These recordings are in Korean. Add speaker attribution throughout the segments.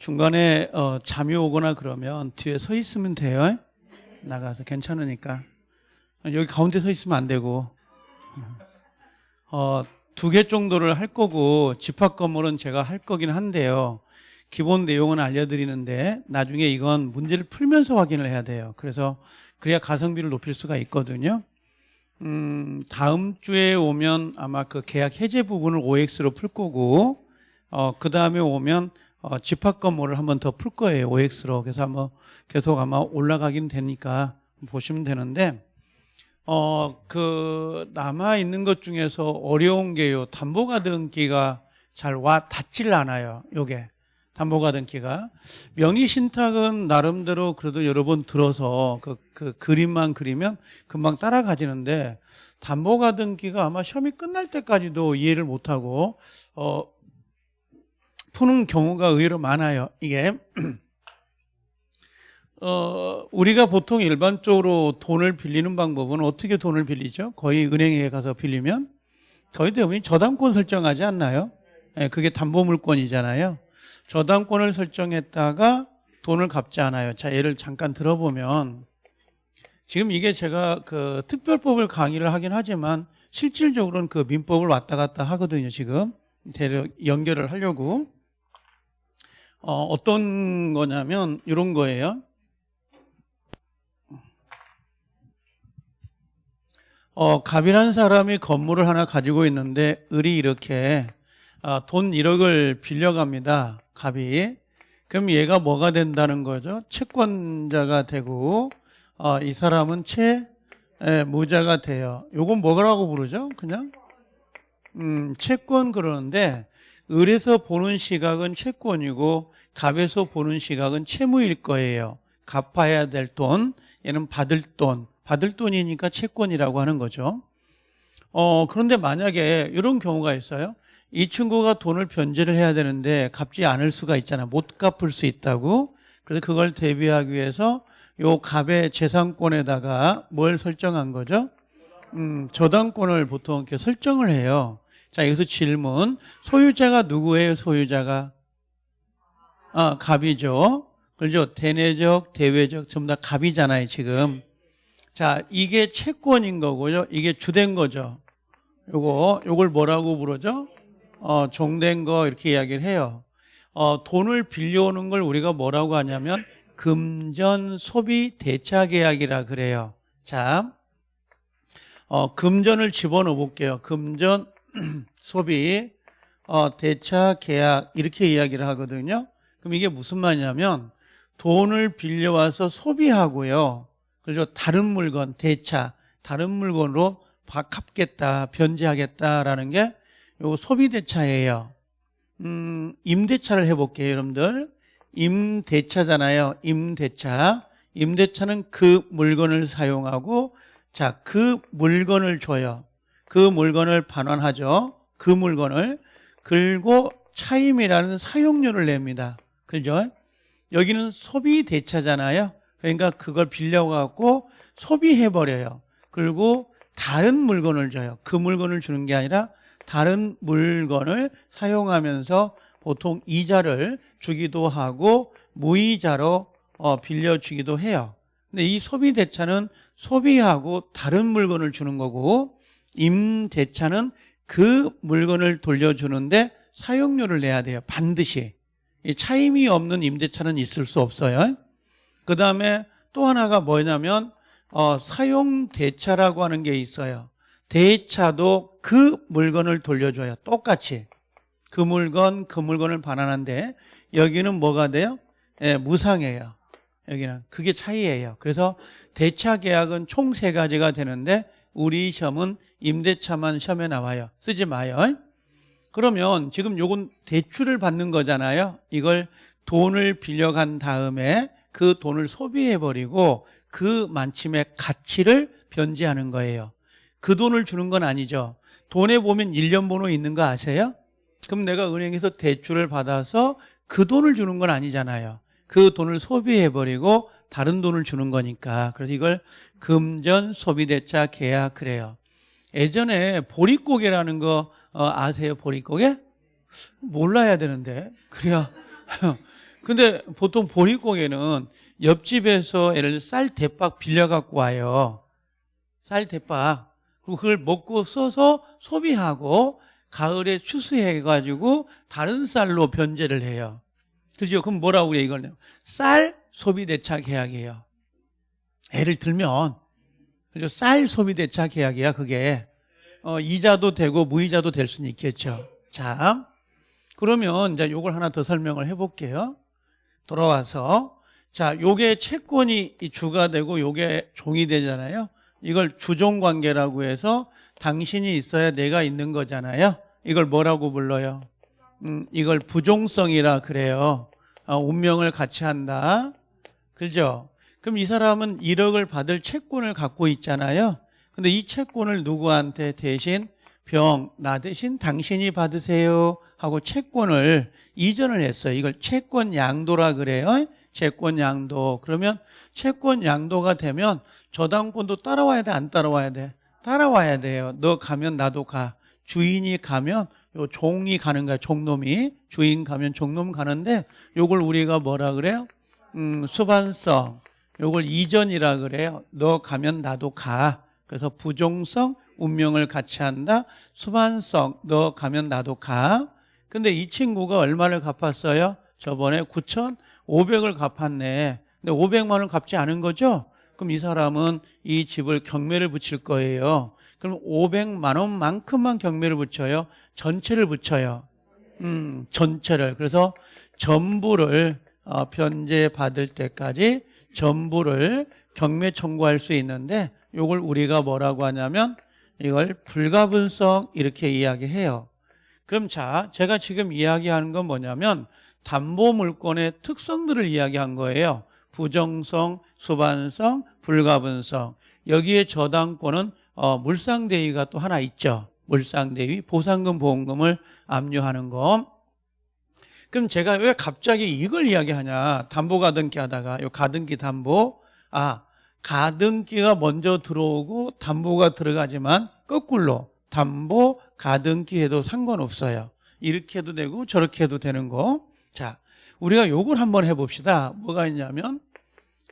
Speaker 1: 중간에 어, 잠이 오거나 그러면 뒤에 서 있으면 돼요. 나가서 괜찮으니까. 여기 가운데 서 있으면 안 되고. 어, 두 개 정도를 할 거고 집합 건물은 제가 할 거긴 한데요. 기본 내용은 알려드리는데 나중에 이건 문제를 풀면서 확인을 해야 돼요. 그래서 그래야 가성비를 높일 수가 있거든요. 음, 다음 주에 오면 아마 그 계약 해제 부분을 OX로 풀 거고, 어, 그 다음에 오면 어, 집합 건물을 한번 더 풀 거예요. OX로. 그래서 한번 계속 아마 올라가긴 되니까 보시면 되는데, 어, 그, 남아 있는 것 중에서 어려운 게요. 담보가등기가 잘 와 닿질 않아요. 요게. 담보가등기가. 명의신탁은 나름대로 그래도 여러 번 들어서 그, 그 그림만 그리면 금방 따라가지는데, 담보가등기가 아마 시험이 끝날 때까지도 이해를 못하고, 어, 푸는 경우가 의외로 많아요. 이게. 어, 우리가 보통 일반적으로 돈을 빌리는 방법은 어떻게 돈을 빌리죠? 거의 은행에 가서 빌리면 거의 대부분 저당권 설정하지 않나요? 예, 그게 담보물권이잖아요. 저당권을 설정했다가 돈을 갚지 않아요. 자, 예를 잠깐 들어보면 지금 이게 제가 그 특별법을 강의를 하긴 하지만 실질적으로는 그 민법을 왔다 갔다 하거든요. 지금 대략 연결을 하려고 어, 어떤 거냐면 이런 거예요. 어, 갑이라는 사람이 건물을 하나 가지고 있는데 을이 이렇게 아, 돈 1억을 빌려갑니다. 갑이. 그럼 얘가 뭐가 된다는 거죠? 채권자가 되고 어, 이 사람은 채무자가 돼요. 요건 뭐라고 부르죠? 그냥 음, 채권 그러는데 을에서 보는 시각은 채권이고 갑에서 보는 시각은 채무일 거예요. 갚아야 될 돈, 얘는 받을 돈. 받을 돈이니까 채권이라고 하는 거죠. 어, 그런데 만약에 이런 경우가 있어요. 이 친구가 돈을 변제를 해야 되는데 갚지 않을 수가 있잖아. 못 갚을 수 있다고. 그래서 그걸 대비하기 위해서 요 갑의 재산권에다가 뭘 설정한 거죠? 음, 저당권을 보통 이렇게 설정을 해요. 자, 여기서 질문. 소유자가 누구예요, 소유자가? 아, 갑이죠. 그렇죠. 대내적, 대외적, 전부 다 갑이잖아요, 지금. 자, 이게 채권인 거고요. 이게 주된 거죠. 요거, 요걸 뭐라고 부르죠? 어, 종된 거 이렇게 이야기를 해요. 어, 돈을 빌려오는 걸 우리가 뭐라고 하냐면 금전 소비 대차 계약이라 그래요. 자, 어, 금전을 집어넣어 볼게요. 금전 소비 어, 대차 계약 이렇게 이야기를 하거든요. 그럼 이게 무슨 말이냐면 돈을 빌려와서 소비하고요. 그리고 다른 물건 대차 다른 물건으로 갚겠다 변제하겠다라는 게 요 소비 대차예요. 음, 임대차를 해볼게요, 여러분들. 임대차잖아요. 임대차. 임대차는 그 물건을 사용하고 자, 그 물건을 줘요. 그 물건을 반환하죠. 그 물건을 그리고 차임이라는 사용료를 냅니다. 그죠? 여기는 소비 대차잖아요. 그러니까 그걸 빌려갖고 소비해버려요. 그리고 다른 물건을 줘요. 그 물건을 주는 게 아니라 다른 물건을 사용하면서 보통 이자를 주기도 하고 무이자로 어, 빌려주기도 해요. 근데 이 소비 대차는 소비하고 다른 물건을 주는 거고 임대차는 그 물건을 돌려주는데 사용료를 내야 돼요. 반드시. 차임이 없는 임대차는 있을 수 없어요. 그 다음에 또 하나가 뭐냐면 어, 사용대차라고 하는 게 있어요. 대차도 그 물건을 돌려줘요. 똑같이. 그 물건, 그 물건을 반환한데 여기는 뭐가 돼요? 예, 무상이에요. 여기는. 그게 차이예요. 그래서 대차 계약은 총 세 가지가 되는데 우리 시험은 임대차만 시험에 나와요. 쓰지 마요. 그러면 지금 요건 대출을 받는 거잖아요. 이걸 돈을 빌려간 다음에 그 돈을 소비해버리고 그 만침의 가치를 변제하는 거예요. 그 돈을 주는 건 아니죠. 돈에 보면 1년 번호 있는 거 아세요? 그럼 내가 은행에서 대출을 받아서 그 돈을 주는 건 아니잖아요. 그 돈을 소비해버리고 다른 돈을 주는 거니까. 그래서 이걸 금전 소비대차 계약 그래요. 예전에 보릿고개라는 거 어, 아세요? 보릿고개? 몰라야 되는데. 그래야 근데 보통 보릿고개는 옆집에서 예를 들어 쌀 대박 빌려갖고 와요. 쌀 대박. 그리고 그걸 먹고 써서 소비하고 가을에 추수해가지고 다른 쌀로 변제를 해요. 그죠? 그럼 뭐라고 그래, 이거는? 쌀 소비 대차 계약이에요. 예를 들면, 그죠? 쌀 소비 대차 계약이야, 그게. 어, 이자도 되고 무이자도 될 수는 있겠죠. 자, 그러면 이제 요걸 하나 더 설명을 해볼게요. 돌아와서. 자, 요게 채권이 이 주가 되고 요게 종이 되잖아요. 이걸 주종 관계라고 해서 당신이 있어야 내가 있는 거잖아요. 이걸 뭐라고 불러요? 음, 이걸 부종성이라 그래요. 아, 운명을 같이 한다. 그죠? 그럼 이 사람은 1억을 받을 채권을 갖고 있잖아요. 근데 이 채권을 누구한테 대신 병, 나 대신 당신이 받으세요 하고 채권을 이전을 했어요. 이걸 채권 양도라 그래요. 채권 양도. 그러면 채권 양도가 되면 저당권도 따라와야 돼, 안 따라와야 돼? 따라와야 돼요. 너 가면 나도 가. 주인이 가면 요 종이 가는 거야. 종놈이 주인 가면 종놈 가는데 요걸 우리가 뭐라 그래요? 음, 수반성. 요걸 이전이라 그래요. 너 가면 나도 가. 그래서 부종성, 운명을 같이 한다. 수반성, 너 가면 나도 가. 근데 이 친구가 얼마를 갚았어요? 저번에 9,500을 갚았네. 근데 500만 원 갚지 않은 거죠? 그럼 이 사람은 이 집을 경매를 붙일 거예요. 그럼 500만 원만큼만 경매를 붙여요. 전체를 붙여요. 음, 전체를. 그래서 전부를 어, 변제 받을 때까지 전부를 경매 청구할 수 있는데 이걸 우리가 뭐라고 하냐면 이걸 불가분성 이렇게 이야기해요. 그럼 자, 제가 지금 이야기하는 건 뭐냐면 담보 물건의 특성들을 이야기한 거예요. 부정성, 수반성, 불가분성. 여기에 저당권은 어, 물상대위가 또 하나 있죠. 물상대위, 보상금, 보험금을 압류하는 거. 그럼 제가 왜 갑자기 이걸 이야기하냐? 담보 가등기 하다가 요 가등기 담보. 아, 가등기가 먼저 들어오고 담보가 들어가지만 거꾸로 담보 가등기 해도 상관없어요. 이렇게 해도 되고 저렇게 해도 되는 거. 자, 우리가 요걸 한번 해봅시다. 뭐가 있냐면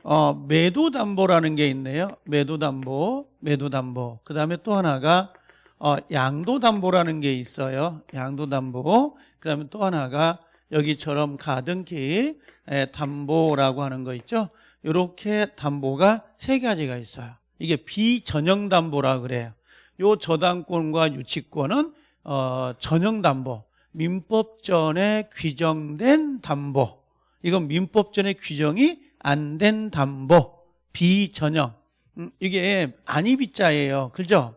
Speaker 1: 어, 매도 담보라는 게 있네요. 매도 담보, 매도 담보. 그 다음에 또 하나가 어, 양도 담보라는 게 있어요. 양도 담보. 그 다음에 또 하나가 여기처럼 가등기 에, 담보라고 하는 거 있죠. 이렇게 담보가 세 가지가 있어요. 이게 비전형 담보라 그래요. 요 저당권과 유치권은 어, 전형 담보, 민법전에 규정된 담보. 이건 민법전에 규정이 안 된 담보, 비전형. 음, 이게 안이비자예요. 그죠?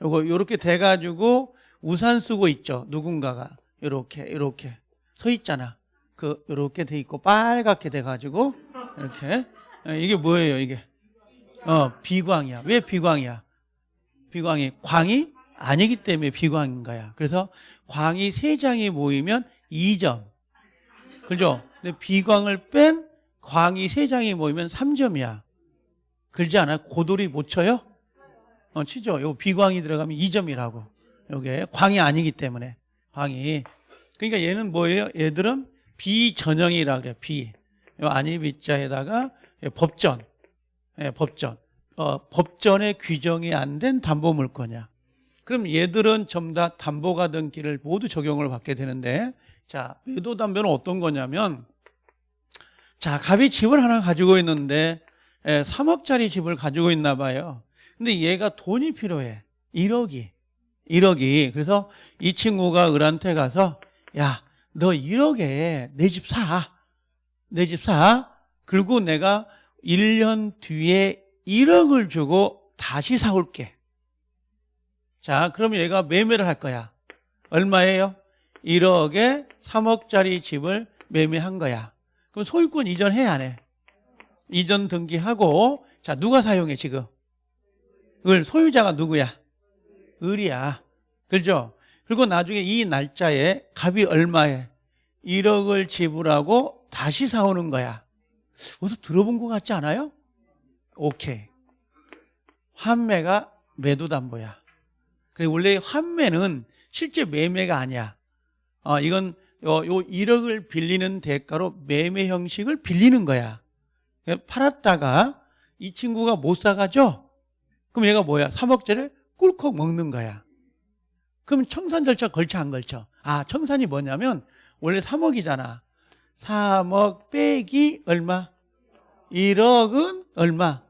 Speaker 1: 요거 요렇게 돼 가지고 우산 쓰고 있죠. 누군가가 요렇게 요렇게 서 있잖아. 그 요렇게 돼 있고 빨갛게 돼 가지고 이렇게 예, 이게 뭐예요, 이게? 어, 비광이야. 왜 비광이야? 비광이 광이 아니기 때문에 비광인 거야. 그래서 광이 세 장이 모이면 2점. 그죠? 근데 비광을 뺀 광이 세 장이 모이면 3점이야. 그러지 않아요? 고돌이 못 쳐요? 어, 치죠. 요 비광이 들어가면 2점이라고. 요게 광이 아니기 때문에. 광이. 그러니까 얘는 뭐예요? 얘들은 비전형이라 그래요. 비. 요 아니 비자에다가 법전. 예, 법전. 어, 법전의 규정이 안 된 담보 물건이야. 그럼 얘들은 전부 다 담보가 등기를 모두 적용을 받게 되는데 자, 외도 담보는 어떤 거냐면 자, 갑이 집을 하나 가지고 있는데 예, 3억짜리 집을 가지고 있나 봐요. 근데 얘가 돈이 필요해. 1억이. 1억이. 그래서 이 친구가 을한테 가서 야, 너 1억에 내 집 사. 내 집 사. 그리고 내가 1년 뒤에 1억을 주고 다시 사올게. 자, 그럼 얘가 매매를 할 거야. 얼마예요? 1억에 3억짜리 집을 매매한 거야. 그럼 소유권 이전해 안 해? 이전 등기하고 자 누가 사용해 지금? 을 소유자가 누구야? 을이야. 그죠? 그리고 나중에 이 날짜에 값이 얼마에 1억을 지불하고 다시 사오는 거야. 어디서 들어본 것 같지 않아요? 오케이. 환매가 매도담보야. 그래 원래 환매는 실제 매매가 아니야. 어, 이건 요, 요 1억을 빌리는 대가로 매매 형식을 빌리는 거야. 팔았다가 이 친구가 못 사가죠? 그럼 얘가 뭐야? 3억짜리를 꿀꺽 먹는 거야. 그럼 청산 절차 걸쳐 안 걸쳐? 아, 청산이 뭐냐면 원래 3억이잖아. 3억 빼기 얼마? 1억은 얼마?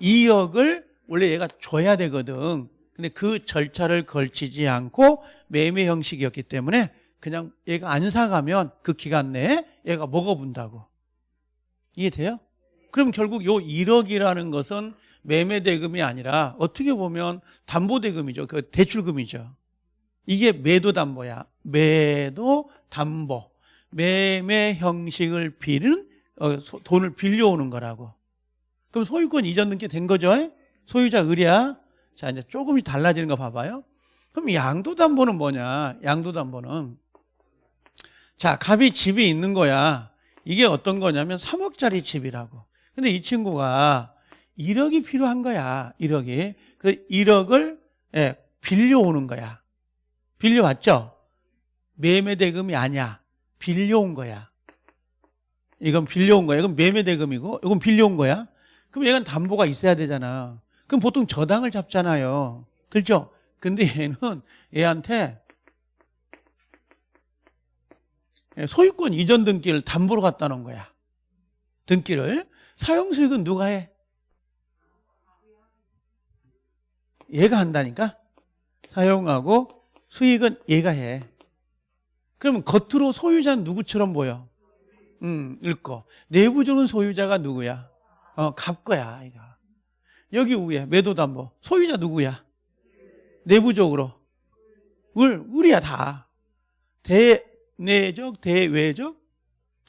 Speaker 1: 2억을 원래 얘가 줘야 되거든. 근데 그 절차를 걸치지 않고 매매 형식이었기 때문에 그냥 얘가 안 사가면 그 기간 내에 얘가 먹어본다고. 이해돼요? 그럼 결국 요 1억이라는 것은 매매 대금이 아니라 어떻게 보면 담보 대금이죠. 그 대출금이죠. 이게 매도 담보야. 매도 담보. 매매 형식을 빌는 어, 소- 돈을 빌려오는 거라고. 그럼 소유권 이전 등기 된 거죠? 소유자 의뢰야. 자, 이제 조금씩 달라지는 거 봐봐요. 그럼 양도담보는 뭐냐? 양도담보는 자, 갑이 집이 있는 거야. 이게 어떤 거냐면 3억짜리 집이라고. 근데 이 친구가 1억이 필요한 거야. 1억이. 그 1억을 예, 빌려오는 거야. 빌려왔죠? 매매 대금이 아니야. 빌려온 거야. 이건 빌려온 거야. 이건 매매 대금이고 이건 빌려온 거야. 그럼 얘는 담보가 있어야 되잖아. 그럼 보통 저당을 잡잖아요. 그렇죠? 근데 얘는 얘한테 소유권 이전 등기를 담보로 갖다 놓은 거야. 등기를. 사용 수익은 누가 해? 얘가 한다니까? 사용하고 수익은 얘가 해. 그러면 겉으로 소유자는 누구처럼 보여? 음, 읽고. 내부적인 소유자가 누구야? 어, 갑 거야, 이거. 여기 위에 매도담보. 소유자 누구야? 내부적으로. 을, 을이야, 다. 대내적, 대외적,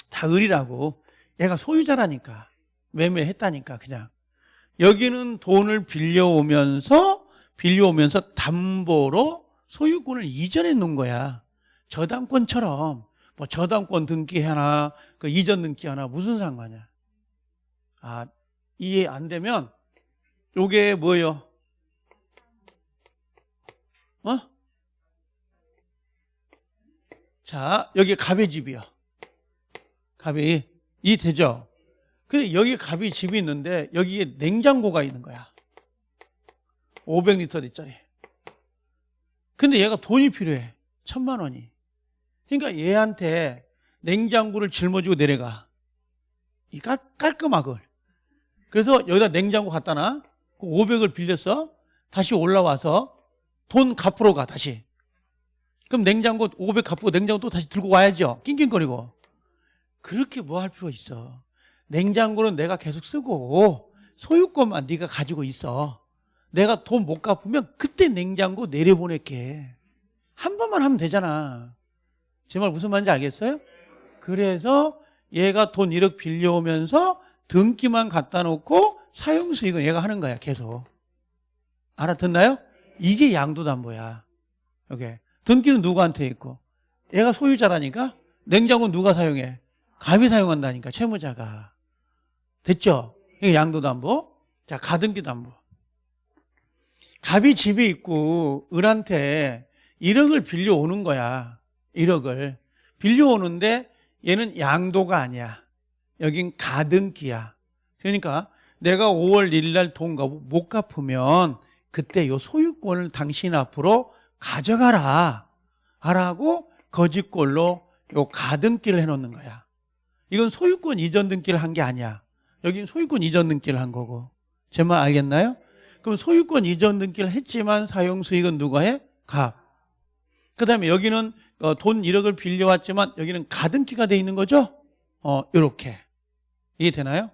Speaker 1: 다 을이라고. 얘가 소유자라니까. 매매했다니까, 그냥. 여기는 돈을 빌려오면서, 빌려오면서 담보로 소유권을 이전해 놓은 거야. 저당권처럼. 뭐 저당권 등기 하나, 그 이전 등기 하나, 무슨 상관이야. 아, 이해 안 되면, 요게 뭐예요? 어? 자, 여기 갑의 집이요. 갑이. 이 되죠? 근데 여기 갑이 집이 있는데 여기에 냉장고가 있는 거야. 500리터짜리. 근데 얘가 돈이 필요해. 천만 원이. 그러니까 얘한테 냉장고를 짊어지고 내려가. 이 깔, 깔끔하걸. 그래서 여기다 냉장고 갖다 놔. 500을 빌렸어. 다시 올라와서 돈 갚으러 가, 다시. 그럼 냉장고 500 갚고 냉장고 또 다시 들고 와야죠. 낑낑거리고. 그렇게 뭐 할 필요가 있어. 냉장고는 내가 계속 쓰고 소유권만 네가 가지고 있어. 내가 돈 못 갚으면 그때 냉장고 내려보낼게. 한 번만 하면 되잖아. 제 말 무슨 말인지 알겠어요? 그래서 얘가 돈 1억 빌려오면서 등기만 갖다 놓고 사용 수익은 얘가 하는 거야, 계속. 알아듣나요? 이게 양도담보야. 여기. 등기는 누구한테 있고? 얘가 소유자라니까? 냉장고는 누가 사용해? 갑이 사용한다니까, 채무자가. 됐죠? 이게 양도담보. 자, 가등기담보. 갑이 집에 있고 을한테 1억을 빌려오는 거야. 1억을. 빌려오는데 얘는 양도가 아니야. 여긴 가등기야. 그러니까 내가 5월 1일 날 돈 못 갚으면 그때 요 소유권을 당신 앞으로 가져가라. 하라고 거짓골로 요 가등기를 해놓는 거야. 이건 소유권 이전 등기를 한 게 아니야. 여긴 소유권 이전 등기를 한 거고. 제 말 알겠나요? 그럼 소유권 이전 등기를 했지만 사용 수익은 누가 해? 갑. 그 다음에 여기는 어, 돈 1억을 빌려왔지만 여기는 가등기가 돼 있는 거죠? 어, 요렇게. 이해 되나요?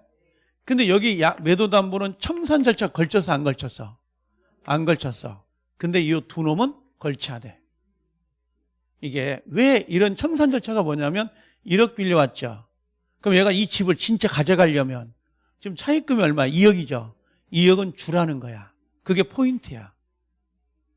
Speaker 1: 근데 여기 야- 매도 담보는 청산 절차 걸쳐서 안 걸쳤어? 안 걸쳤어. 근데 이 두 놈은 걸쳐야 돼. 이게 왜 이런 청산 절차가 뭐냐면 1억 빌려왔죠. 그럼 얘가 이 집을 진짜 가져가려면 지금 차입금이 얼마? 2억이죠. 2억은 주라는 거야. 그게 포인트야.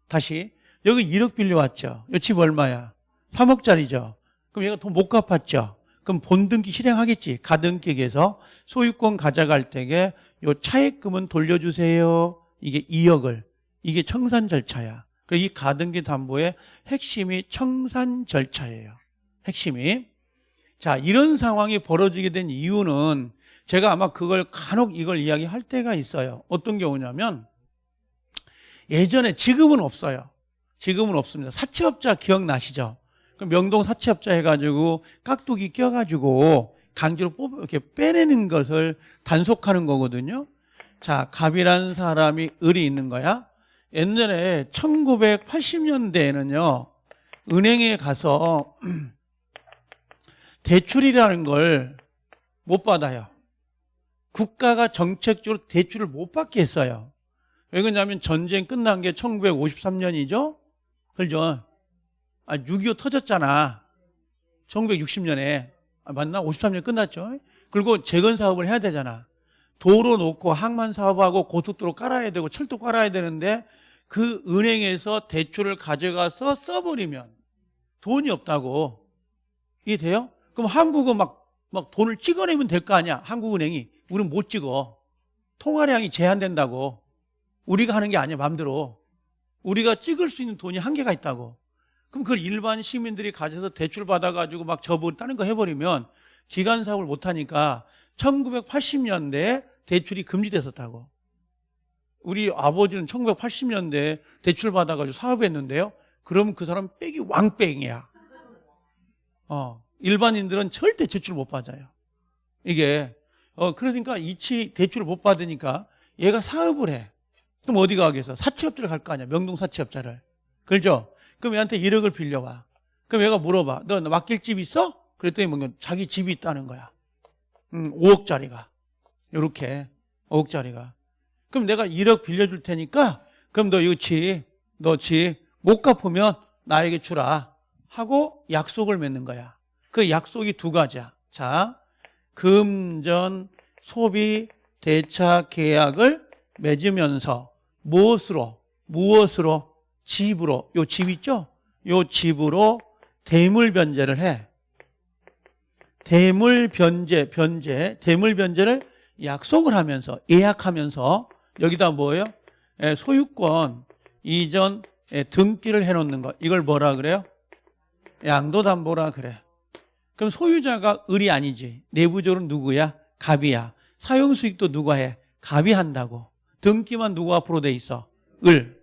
Speaker 1: 다시 여기 1억 빌려왔죠. 이 집 얼마야? 3억짜리죠. 그럼 얘가 돈 못 갚았죠. 그럼 본등기 실행하겠지. 가등기에서 소유권 가져갈 때에 요 차액금은 돌려주세요. 이게 2억을. 이게 청산 절차야. 그이 가등기 담보의 핵심이 청산 절차예요. 핵심이. 자, 이런 상황이 벌어지게 된 이유는 제가 아마 그걸 간혹 이걸 이야기할 때가 있어요. 어떤 경우냐면 예전에 지금은 없어요. 지금은 없습니다. 사채업자 기억나시죠? 그 명동 사채업자 해가지고 깍두기 껴가지고 강제로 뽑 이렇게 빼내는 것을 단속하는 거거든요. 자, 갑이라는 사람이 을이 있는 거야. 옛날에 1980년대에는요, 은행에 가서 대출이라는 걸 못 받아요. 국가가 정책적으로 대출을 못 받게 했어요. 왜 그러냐면 전쟁 끝난 게 1953년이죠? 그죠? 아, 6.25 터졌잖아. 1960년에. 아, 맞나? 53년 끝났죠? 그리고 재건 사업을 해야 되잖아. 도로 놓고 항만 사업하고 고속도로 깔아야 되고 철도 깔아야 되는데 그 은행에서 대출을 가져가서 써버리면 돈이 없다고. 이해돼요? 그럼 한국은 막, 막 돈을 찍어내면 될 거 아니야. 한국은행이. 우리는 못 찍어. 통화량이 제한된다고. 우리가 하는 게 아니야, 마음대로. 우리가 찍을 수 있는 돈이 한계가 있다고. 그럼 그걸 일반 시민들이 가져서 대출 받아가지고 막 저번 다른 거 해버리면 기간 사업을 못하니까 1980년대에 대출이 금지됐었다고. 우리 아버지는 1980년대에 대출 받아가지고 사업했는데요. 그럼 그 사람 빽이 왕뺑이야. 어, 일반인들은 절대 대출 못 받아요. 이게 어 그러니까 이치 대출을 못 받으니까 얘가 사업을 해. 그럼 어디 가겠어? 사채업자를 갈 거 아니야. 명동 사채업자를. 그렇죠? 그럼 얘한테 1억을 빌려와. 그럼 얘가 물어봐. 너 맡길 집 있어? 그랬더니 뭔가 자기 집이 있다는 거야. 음, 5억짜리가. 요렇게. 5억짜리가. 그럼 내가 1억 빌려줄 테니까 그럼 너 이거 집, 너 집 못 갚으면 나에게 주라. 하고 약속을 맺는 거야. 그 약속이 두 가지야. 자, 금전 소비 대차 계약을 맺으면서 무엇으로 무엇으로 집으로 요 집 있죠? 요 집으로 대물 변제를 해. 대물 변제 변제 대물 변제를 약속을 하면서 예약하면서 여기다 뭐예요? 예, 소유권 이전 예, 등기를 해 놓는 것. 이걸 뭐라 그래요? 양도담보라 그래. 그럼 소유자가 을이 아니지. 내부적으로 누구야? 갑이야. 사용 수익도 누가 해? 갑이 한다고. 등기만 누구 앞으로 돼 있어? 을.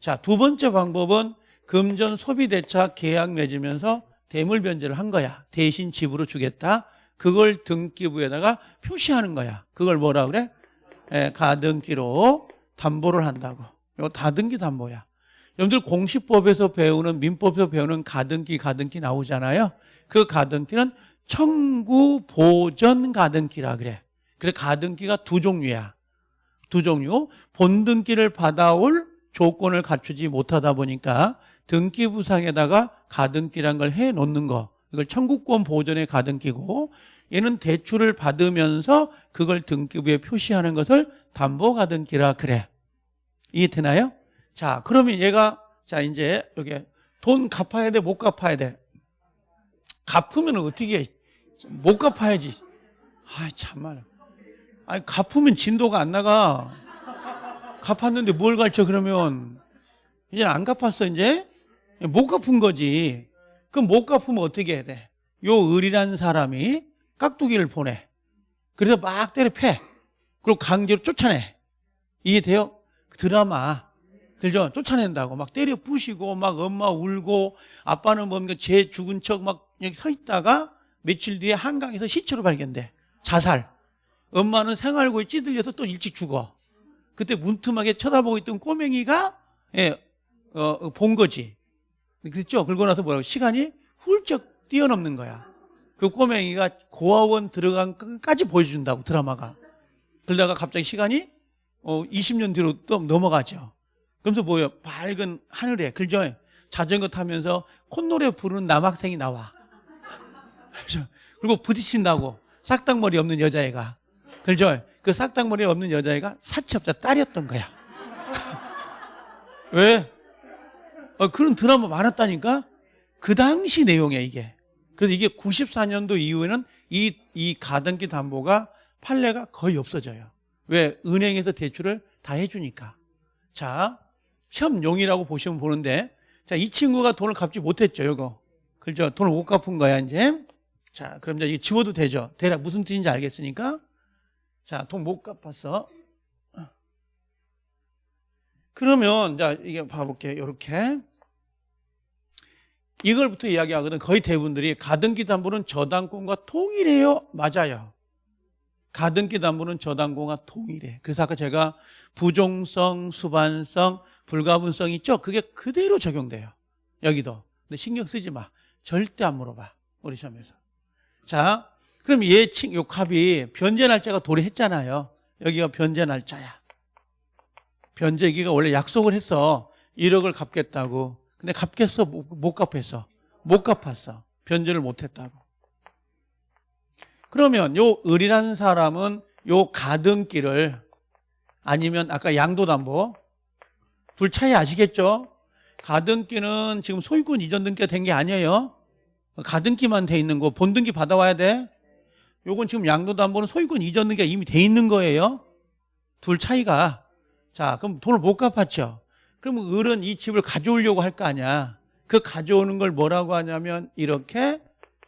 Speaker 1: 자, 두 번째 방법은 금전 소비대차 계약 맺으면서 대물 변제를 한 거야. 대신 집으로 주겠다. 그걸 등기부에다가 표시하는 거야. 그걸 뭐라 그래? 예, 가등기로 담보를 한다고. 이거 다등기 담보야. 여러분들 공시법에서 배우는 민법에서 배우는 가등기 가등기 나오잖아요. 그 가등기는 청구 보전 가등기라 그래. 그래 가등기가 두 종류야. 두 종류. 본등기를 받아올 조건을 갖추지 못하다 보니까 등기 부상에다가 가등기란 걸 해 놓는 거. 이걸 청구권 보전의 가등기고 얘는 대출을 받으면서 그걸 등기부에 표시하는 것을 담보 가등기라 그래. 이해되나요? 자, 그러면 얘가 자 이제 여기 돈 갚아야 돼, 못 갚아야 돼. 갚으면 어떻게 해? 못 갚아야지. 아, 참말. 아니 갚으면 진도가 안 나가. 갚았는데 뭘 가르쳐 그러면 이제 안 갚았어 이제 못 갚은 거지. 그럼 못 갚으면 어떻게 해야 돼? 요 을이라는 사람이 깍두기를 보내. 그래서 막 때려 패. 그리고 강제로 쫓아내. 이해돼요? 그 드라마. 그죠? 쫓아낸다고 막 때려 부시고 막 엄마 울고 아빠는 뭔가 제 죽은 척 막 여기 서 있다가 며칠 뒤에 한강에서 시체로 발견돼. 자살. 엄마는 생활고에 찌들려서 또 일찍 죽어. 그때 문틈하게 쳐다보고 있던 꼬맹이가 예, 어, 본 거지. 그랬죠? 그러고 나서 뭐라고 시간이 훌쩍 뛰어넘는 거야. 그 꼬맹이가 고아원 들어간 끝까지 보여준다고 드라마가. 그러다가 갑자기 시간이 어, 20년 뒤로 또 넘어가죠. 그러면서 뭐예요? 밝은 하늘에 그죠? 자전거 타면서 콧노래 부르는 남학생이 나와. 그리고 부딪힌다고 싹당머리 없는 여자애가 그죠? 그 싹당머리 없는 여자애가 사채업자 딸이었던 거야. 왜? 어, 그런 드라마 많았다니까? 그 당시 내용이야, 이게. 그래서 이게 94년도 이후에는 이, 이 가등기 담보가 판례가 거의 없어져요. 왜? 은행에서 대출을 다 해주니까. 자, 시험용이라고 보시면 보는데, 자, 이 친구가 돈을 갚지 못했죠, 이거. 그죠? 돈을 못 갚은 거야, 이제. 자, 그럼 이제 이거 집어도 되죠? 대략 무슨 뜻인지 알겠으니까. 자, 돈 못 갚았어. 그러면, 자, 이게 봐 볼게요. 이렇게. 이걸부터 이야기하거든. 거의 대부분들이 가등기 담보는 저당권과 통일해요. 맞아요. 가등기 담보는 저당권과 통일해. 그래서 아까 제가 부종성, 수반성, 불가분성 있죠? 그게 그대로 적용돼요. 여기도. 근데 신경 쓰지 마. 절대 안 물어봐. 우리 시험에서. 자, 그럼 얘 친, 요 값이 변제 날짜가 도래했잖아요. 여기가 변제 날짜야. 변제기가 원래 약속을 했어. 1억을 갚겠다고. 근데 갚겠어? 못, 못 갚았어. 못 갚았어. 변제를 못 했다고. 그러면 요 을이라는 사람은 요 가등기를 아니면 아까 양도담보 둘 차이 아시겠죠? 가등기는 지금 소유권 이전 등기가 된 게 아니에요. 가등기만 돼 있는 거 본등기 받아와야 돼. 요건 지금 양도담보는 소유권 이전 등기가 이미 돼 있는 거예요. 둘 차이가. 자, 그럼 돈을 못 갚았죠. 그러면 을은 이 집을 가져오려고 할 거 아니야. 그 가져오는 걸 뭐라고 하냐면 이렇게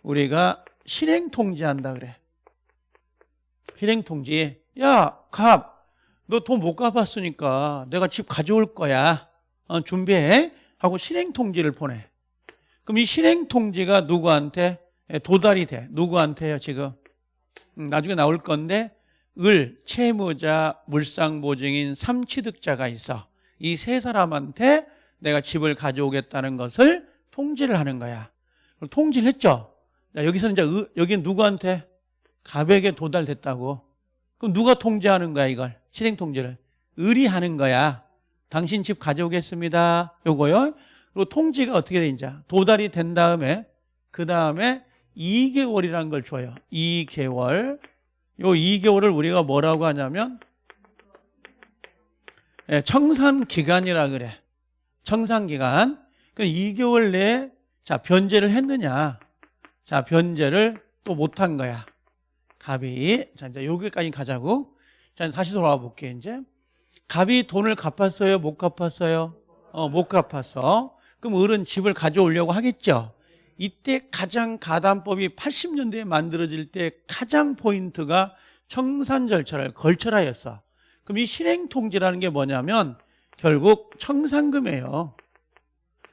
Speaker 1: 우리가 실행 통지한다 그래. 실행 통지. 야, 갑. 너 돈 못 갚았으니까 내가 집 가져올 거야. 어, 준비해. 하고 실행 통지를 보내. 그럼 이 실행 통지가 누구한테 예, 도달이 돼? 누구한테요, 지금? 음, 나중에 나올 건데 을, 채무자, 물상보증인, 삼취득자가 있어. 이 세 사람한테 내가 집을 가져오겠다는 것을 통지를 하는 거야. 통지를 했죠? 자, 여기서는 이제 의- 여기는 누구한테? 갑에게 도달됐다고. 그럼 누가 통지하는 거야, 이걸? 실행 통지를. 을이 하는 거야. 당신 집 가져오겠습니다. 요거요. 그리고 통지가 어떻게 돼, 이제? 도달이 된 다음에, 그 다음에 2개월이라는 걸 줘요. 2개월. 요 2개월을 우리가 뭐라고 하냐면, 예, 청산 기간이라 그래. 청산 기간. 그 2개월 내에, 자, 변제를 했느냐. 자, 변제를 또 못한 거야. 갑이. 자, 이제 여기까지 가자고. 자, 다시 돌아와 볼게요, 이제. 갑이 돈을 갚았어요? 못 갚았어요? 어, 못 갚았어. 그럼 을은 집을 가져오려고 하겠죠? 이때 가장 가담법이 80년대에 만들어질 때 가장 포인트가 청산 절차를 걸쳐라였어. 그럼 이 실행 통지라는 게 뭐냐면 결국 청산금이에요.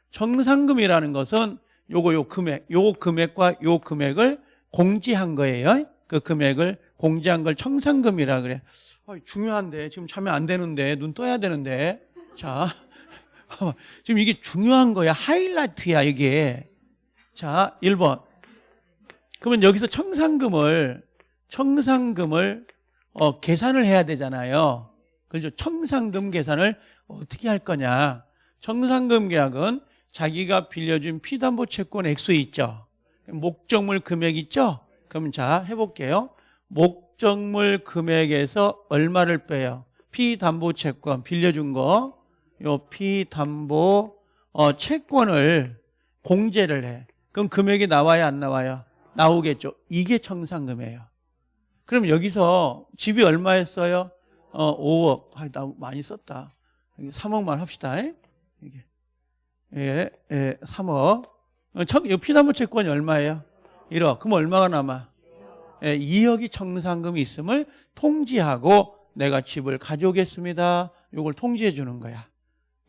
Speaker 1: 청산금이라는 것은 요거 요 금액, 요 금액과 요 금액을 공지한 거예요. 그 금액을 공지한 걸 청산금이라 그래. 어, 중요한데. 지금 참여 안 되는데. 눈 떠야 되는데. 자. 지금 이게 중요한 거야. 하이라이트야 이게. 자 1번. 그러면 여기서 청산금을 청산금을 어, 계산을 해야 되잖아요. 그죠? 청산금 계산을 어떻게 할 거냐? 청산금 계약은 자기가 빌려준 피담보 채권 액수 있죠. 목적물 금액 있죠? 그럼 자 해볼게요 목적물 금액에서 얼마를 빼요? 피담보 채권 빌려준 거, 요 피담보 어, 채권을 공제를 해. 그럼 금액이 나와야 안 나와요? 나오겠죠. 이게 청산금이에요. 그럼 여기서 집이 얼마였어요? 어, 5억. 아, 나 많이 썼다. 3억만 합시다. 이게 예, 예, 3억. 어, 피담보 채권이 얼마예요? 1억. 그럼 얼마가 남아? 예, 2억이 청산금이 있음을 통지하고 내가 집을 가져오겠습니다. 이걸 통지해 주는 거야.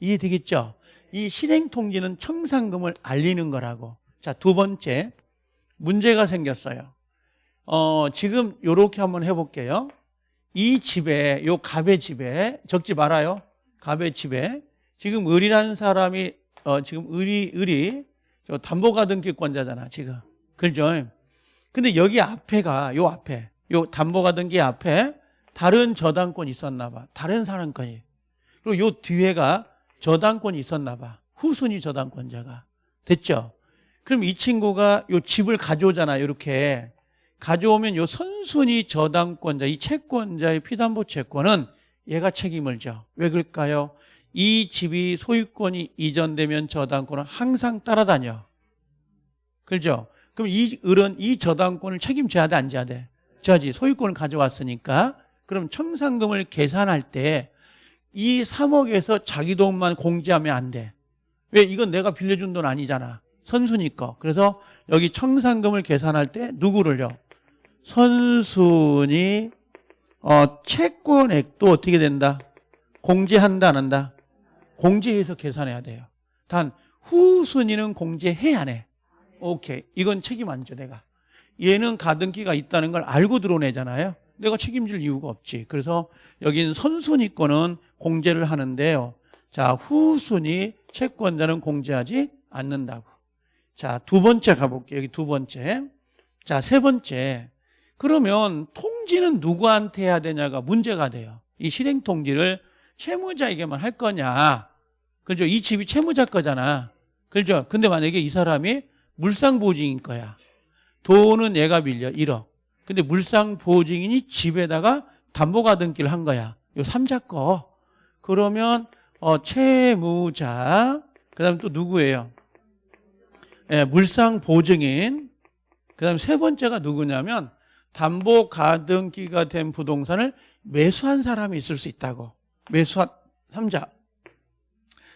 Speaker 1: 이해되겠죠? 이 실행 통지는 청산금을 알리는 거라고. 자, 두 번째 문제가 생겼어요. 어, 지금 요렇게 한번 해볼게요. 이 집에 요 갑의 집에 적지 말아요. 갑의 집에 지금 을이라는 사람이 어, 지금 을이 을이 요 담보가등기권자잖아 지금. 그죠? 근데 여기 앞에가 요 앞에 요 담보가등기 앞에 다른 저당권이 있었나 봐. 다른 사람권이. 그리고 요 뒤에가 저당권이 있었나 봐. 후순위 저당권자가. 됐죠? 그럼 이 친구가 요 집을 가져오잖아. 이렇게. 가져오면 요 선순위 저당권자, 이 채권자의 피담보 채권은 얘가 책임을 져. 왜 그럴까요? 이 집이 소유권이 이전되면 저당권은 항상 따라다녀. 그렇죠? 그럼 이 을은 이 저당권을 책임져야 돼, 안 져야 돼? 져야지. 소유권을 가져왔으니까. 그럼 청산금을 계산할 때 이 3억에서 자기 돈만 공제하면 안 돼. 왜? 이건 내가 빌려준 돈 아니잖아. 선순위 거. 그래서 여기 청산금을 계산할 때 누구를요? 선순위 어, 채권액도 어떻게 된다? 공제한다 안 한다? 공제해서 계산해야 돼요. 단 후순위는 공제해야 안 해. 오케이. 이건 책임 안 져, 내가. 얘는 가등기가 있다는 걸 알고 들어오내잖아요. 내가 책임질 이유가 없지. 그래서 여기는 선순위 거는 공제를 하는데요. 자, 후순위 채권자는 공제하지 않는다고. 자, 두 번째 가볼게요. 여기 두 번째. 자, 세 번째. 그러면 통지는 누구한테 해야 되냐가 문제가 돼요. 이 실행 통지를 채무자에게만 할 거냐. 그죠? 이 집이 채무자 거잖아. 그죠? 근데 만약에 이 사람이 물상보증인 거야. 돈은 얘가 빌려 1억. 근데 물상보증인이 집에다가 담보가등기를 한 거야. 요 삼자 거. 그러면 어, 채무자 그다음 또 누구예요? 예, 물상보증인 그다음 세 번째가 누구냐면 담보가등기가 된 부동산을 매수한 사람이 있을 수 있다고. 매수한 3자.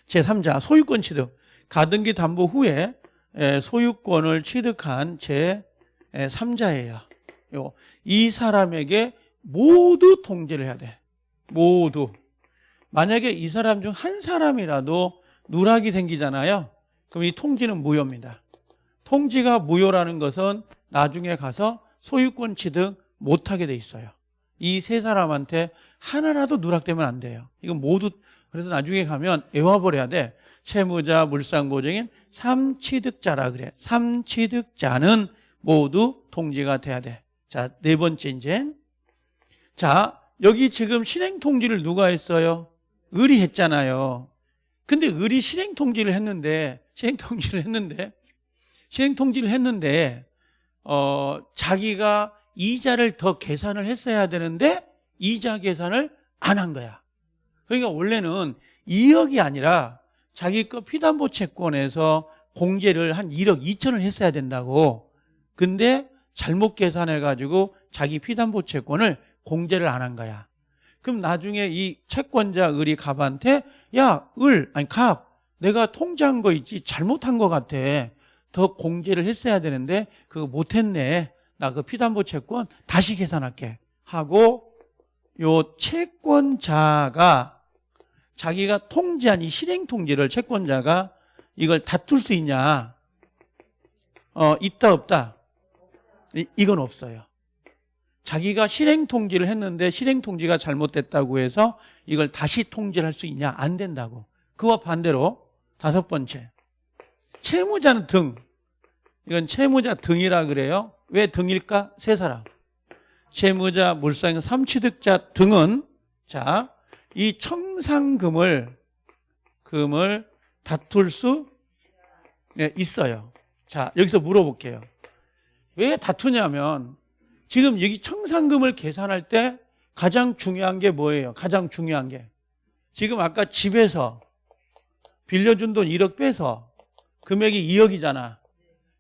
Speaker 1: 제3자 소유권 취득. 가등기 담보 후에 예, 소유권을 취득한 제 3자예요. 이 사람에게 모두 통지를 해야 돼. 모두. 만약에 이 사람 중 한 사람이라도 누락이 생기잖아요. 그럼 이 통지는 무효입니다. 통지가 무효라는 것은 나중에 가서 소유권 취득 못하게 돼 있어요. 이 세 사람한테 하나라도 누락되면 안 돼요. 이건 모두 그래서 나중에 가면 외워버려야 돼. 채무자, 물상보증인, 삼취득자라 그래. 삼취득자는 모두 통지가 돼야 돼. 자, 네 번째 이제. 자, 여기 지금 실행 통지를 누가 했어요? 을이 했잖아요. 근데 을이 실행 통지를 했는데, 실행 통지를 했는데, 실행 통지를 했는데, 어, 자기가 이자를 더 계산을 했어야 되는데, 이자 계산을 안 한 거야. 그러니까 원래는 2억이 아니라 자기 거 피담보 채권에서 공제를 한 1억 2천을 했어야 된다고. 근데 잘못 계산해가지고 자기 피담보 채권을 공제를 안 한 거야. 그럼 나중에 이 채권자 을이 갑한테 야, 을, 아니 갑, 내가 통지한 거 있지 잘못한 거 같아. 더 공제를 했어야 되는데 그거 못했네. 나 그 피담보 채권 다시 계산할게. 하고 요 채권자가 자기가 통지한 이 실행 통지를 채권자가 이걸 다툴 수 있냐? 어, 있다 없다? 이, 이건 없어요. 자기가 실행 통지를 했는데 실행 통지가 잘못됐다고 해서 이걸 다시 통지를 할 수 있냐? 안 된다고. 그와 반대로 다섯 번째. 채무자는 등. 이건 채무자 등이라 그래요. 왜 등일까? 세 사람. 채무자, 물상, 삼취득자 등은 자, 이 청산금을 금을 다툴 수 네, 있어요. 자, 여기서 물어볼게요. 왜 다투냐면 지금 여기 청산금을 계산할 때 가장 중요한 게 뭐예요? 가장 중요한 게 지금 아까 집에서 빌려준 돈 1억 빼서 금액이 2억이잖아.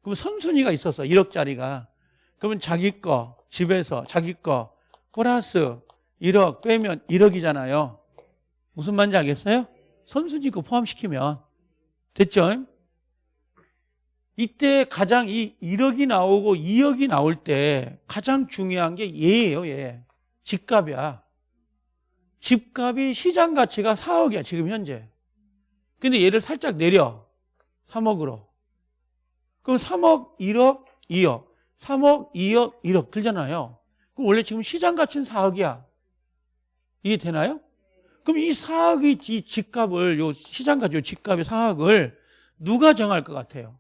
Speaker 1: 그럼 선순위가 있었어. 1억짜리가. 그러면 자기 거 집에서 자기 거 플러스 1억 빼면 1억이잖아요. 무슨 말인지 알겠어요? 선순위 거 포함시키면 됐죠? 이때 가장 이 1억이 나오고 2억이 나올 때 가장 중요한 게 얘예요, 얘. 집값이야. 집값이 시장 가치가 4억이야, 지금 현재. 근데 얘를 살짝 내려. 3억으로. 그럼 3억, 1억, 2억. 3억, 2억, 1억 들잖아요. 그럼 원래 지금 시장 가치는 4억이야. 이게 되나요? 그럼 이 4억의 이 집값을, 요 시장 가치, 요 집값의 4억을 누가 정할 것 같아요?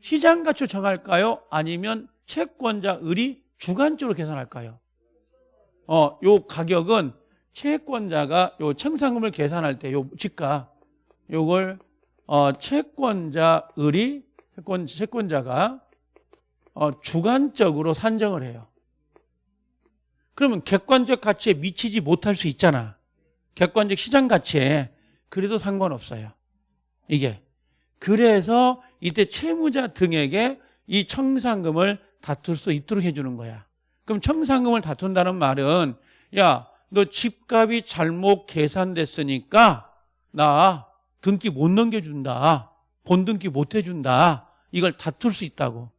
Speaker 1: 시장 가치로 정할까요? 아니면 채권자 을이 주관적으로 계산할까요? 어, 요 가격은 채권자가 요 청산금을 계산할 때 요 집값 요걸 어, 채권자 을이 채권 채권자가 어, 주관적으로 산정을 해요. 그러면 객관적 가치에 미치지 못할 수 있잖아. 객관적 시장 가치에 그래도 상관없어요. 이게 그래서 이때 채무자 등에게 이 청산금을 다툴 수 있도록 해주는 거야. 그럼 청산금을 다툰다는 말은 야, 너 집값이 잘못 계산됐으니까 나 등기 못 넘겨준다. 본등기 못 해준다. 이걸 다툴 수 있다고.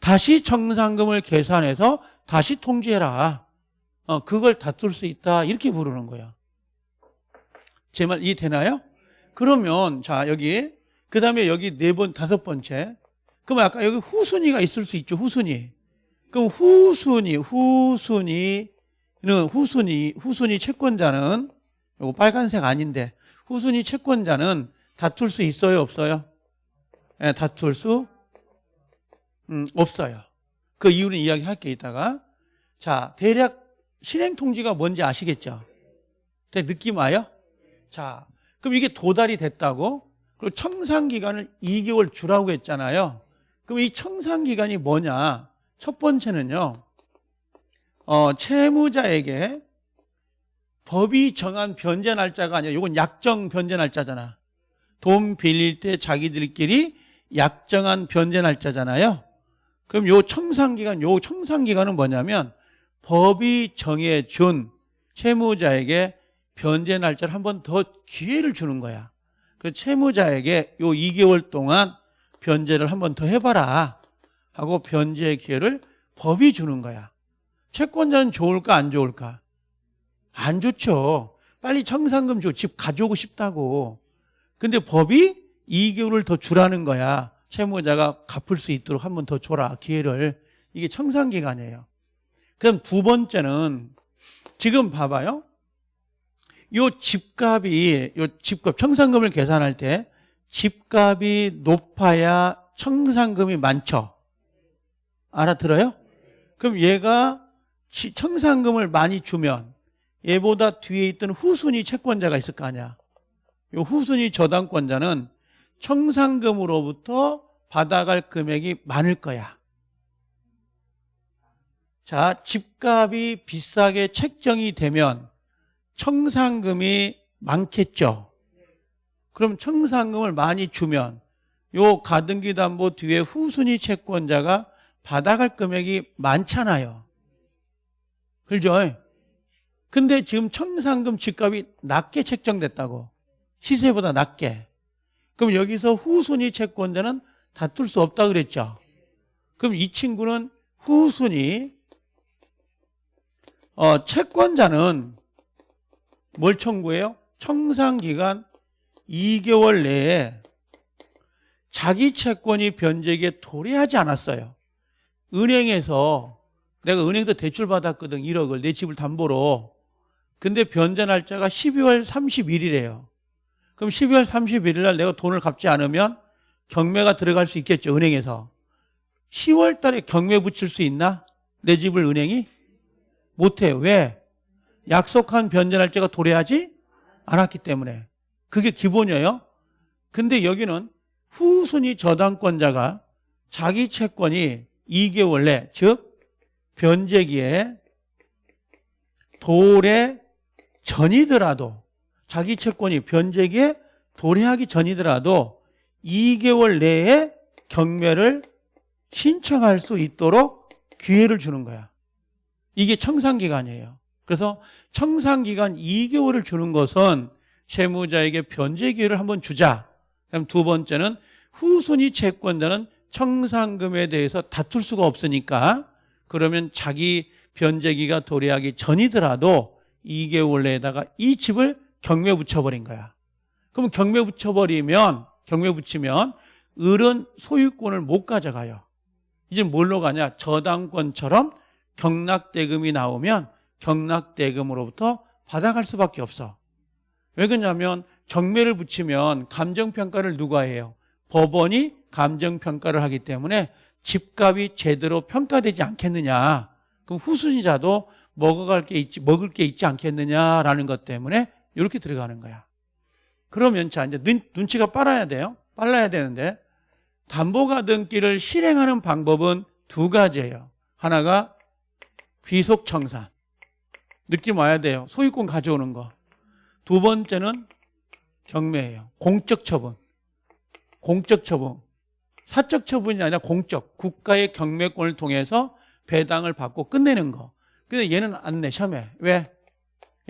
Speaker 1: 다시 청산금을 계산해서 다시 통지해라. 어, 그걸 다툴 수 있다. 이렇게 부르는 거야. 제 말 이해되나요? 그러면, 자, 여기, 그 다음에 여기 네 번, 다섯 번째. 그럼 아까 여기 후순위가 있을 수 있죠, 후순위. 그럼 후순위, 후순위는, 후순위, 후순위 채권자는, 요거 빨간색 아닌데, 후순위 채권자는 다툴 수 있어요, 없어요? 예, 다툴 수 음, 없어요. 그 이유는 이야기할게 이따가. 자, 대략 실행 통지가 뭔지 아시겠죠? 대 느낌 와요? 자, 그럼 이게 도달이 됐다고? 그리고 청산 기간을 2개월 주라고 했잖아요. 그럼 이 청산 기간이 뭐냐? 첫 번째는요. 어, 채무자에게 법이 정한 변제 날짜가 아니라 이건 약정 변제 날짜잖아. 돈 빌릴 때 자기들끼리 약정한 변제 날짜잖아요. 그럼 요 청산기간, 요 청산기간은 뭐냐면 법이 정해준 채무자에게 변제 날짜를 한 번 더 기회를 주는 거야. 그 채무자에게 요 2개월 동안 변제를 한 번 더 해봐라 하고 변제의 기회를 법이 주는 거야. 채권자는 좋을까 안 좋을까? 안 좋죠. 빨리 청산금 줘. 집 가져오고 싶다고. 근데 법이 2개월을 더 주라는 거야. 채무자가 갚을 수 있도록 한 번 더 줘라. 기회를. 이게 청산기간이에요. 그럼 두 번째는 지금 봐봐요. 요 집값이, 요 집값, 청산금을 계산할 때 집값이 높아야 청산금이 많죠. 알아들어요? 그럼 얘가 치- 청산금을 많이 주면 얘보다 뒤에 있던 후순위 채권자가 있을 거 아니야. 요 후순위 저당권자는 청산금으로부터 받아갈 금액이 많을 거야. 자, 집값이 비싸게 책정이 되면 청산금이 많겠죠. 그럼 청산금을 많이 주면 요 가등기 담보 뒤에 후순위 채권자가 받아갈 금액이 많잖아요. 그죠? 근데 지금 청산금 집값이 낮게 책정됐다고. 시세보다 낮게. 그럼 여기서 후순위 채권자는 다툴 수 없다 그랬죠. 그럼 이 친구는 후순위 어, 채권자는 뭘 청구해요? 청산기간 2개월 내에 자기 채권이 변제기에 도래하지 않았어요. 은행에서 내가 은행에서 대출 받았거든 1억을 내 집을 담보로 근데 변제 날짜가 12월 31일이에요. 그럼 12월 31일 날 내가 돈을 갚지 않으면 경매가 들어갈 수 있겠죠, 은행에서. 10월 달에 경매 붙일 수 있나? 내 집을 은행이? 못해요. 왜? 약속한 변제 날짜가 도래하지 않았기 때문에. 그게 기본이에요. 근데 여기는 후순위 저당권자가 자기 채권이 2개월 내, 즉, 변제기에 도래 전이더라도 자기 채권이 변제기에 도래하기 전이더라도 2개월 내에 경매를 신청할 수 있도록 기회를 주는 거야. 이게 청산기간이에요. 그래서 청산기간 2개월을 주는 것은 채무자에게 변제 기회를 한번 주자. 그럼 두 번째는 후순위 채권자는 청산금에 대해서 다툴 수가 없으니까 그러면 자기 변제기가 도래하기 전이더라도 2개월 내에다가 이 집을 경매 붙여버린 거야. 그럼 경매 붙여버리면 경매 붙이면 을은 소유권을 못 가져가요. 이제 뭘로 가냐? 저당권처럼 경락대금이 나오면 경락대금으로부터 받아갈 수밖에 없어. 왜 그러냐면 경매를 붙이면 감정평가를 누가 해요? 법원이 감정평가를 하기 때문에 집값이 제대로 평가되지 않겠느냐. 그럼 후순위자도 먹어갈 게 있지, 먹을 게 있지 않겠느냐라는 것 때문에 이렇게 들어가는 거야. 그러면 자, 이제 눈, 눈치가 빨라야 돼요. 빨라야 되는데 담보가등기를 실행하는 방법은 두 가지예요. 하나가 귀속청산. 느낌 와야 돼요. 소유권 가져오는 거. 두 번째는 경매예요. 공적 처분. 공적 처분. 사적 처분이 아니라 공적. 국가의 경매권을 통해서 배당을 받고 끝내는 거. 근데 얘는 안 내, 시험에. 왜?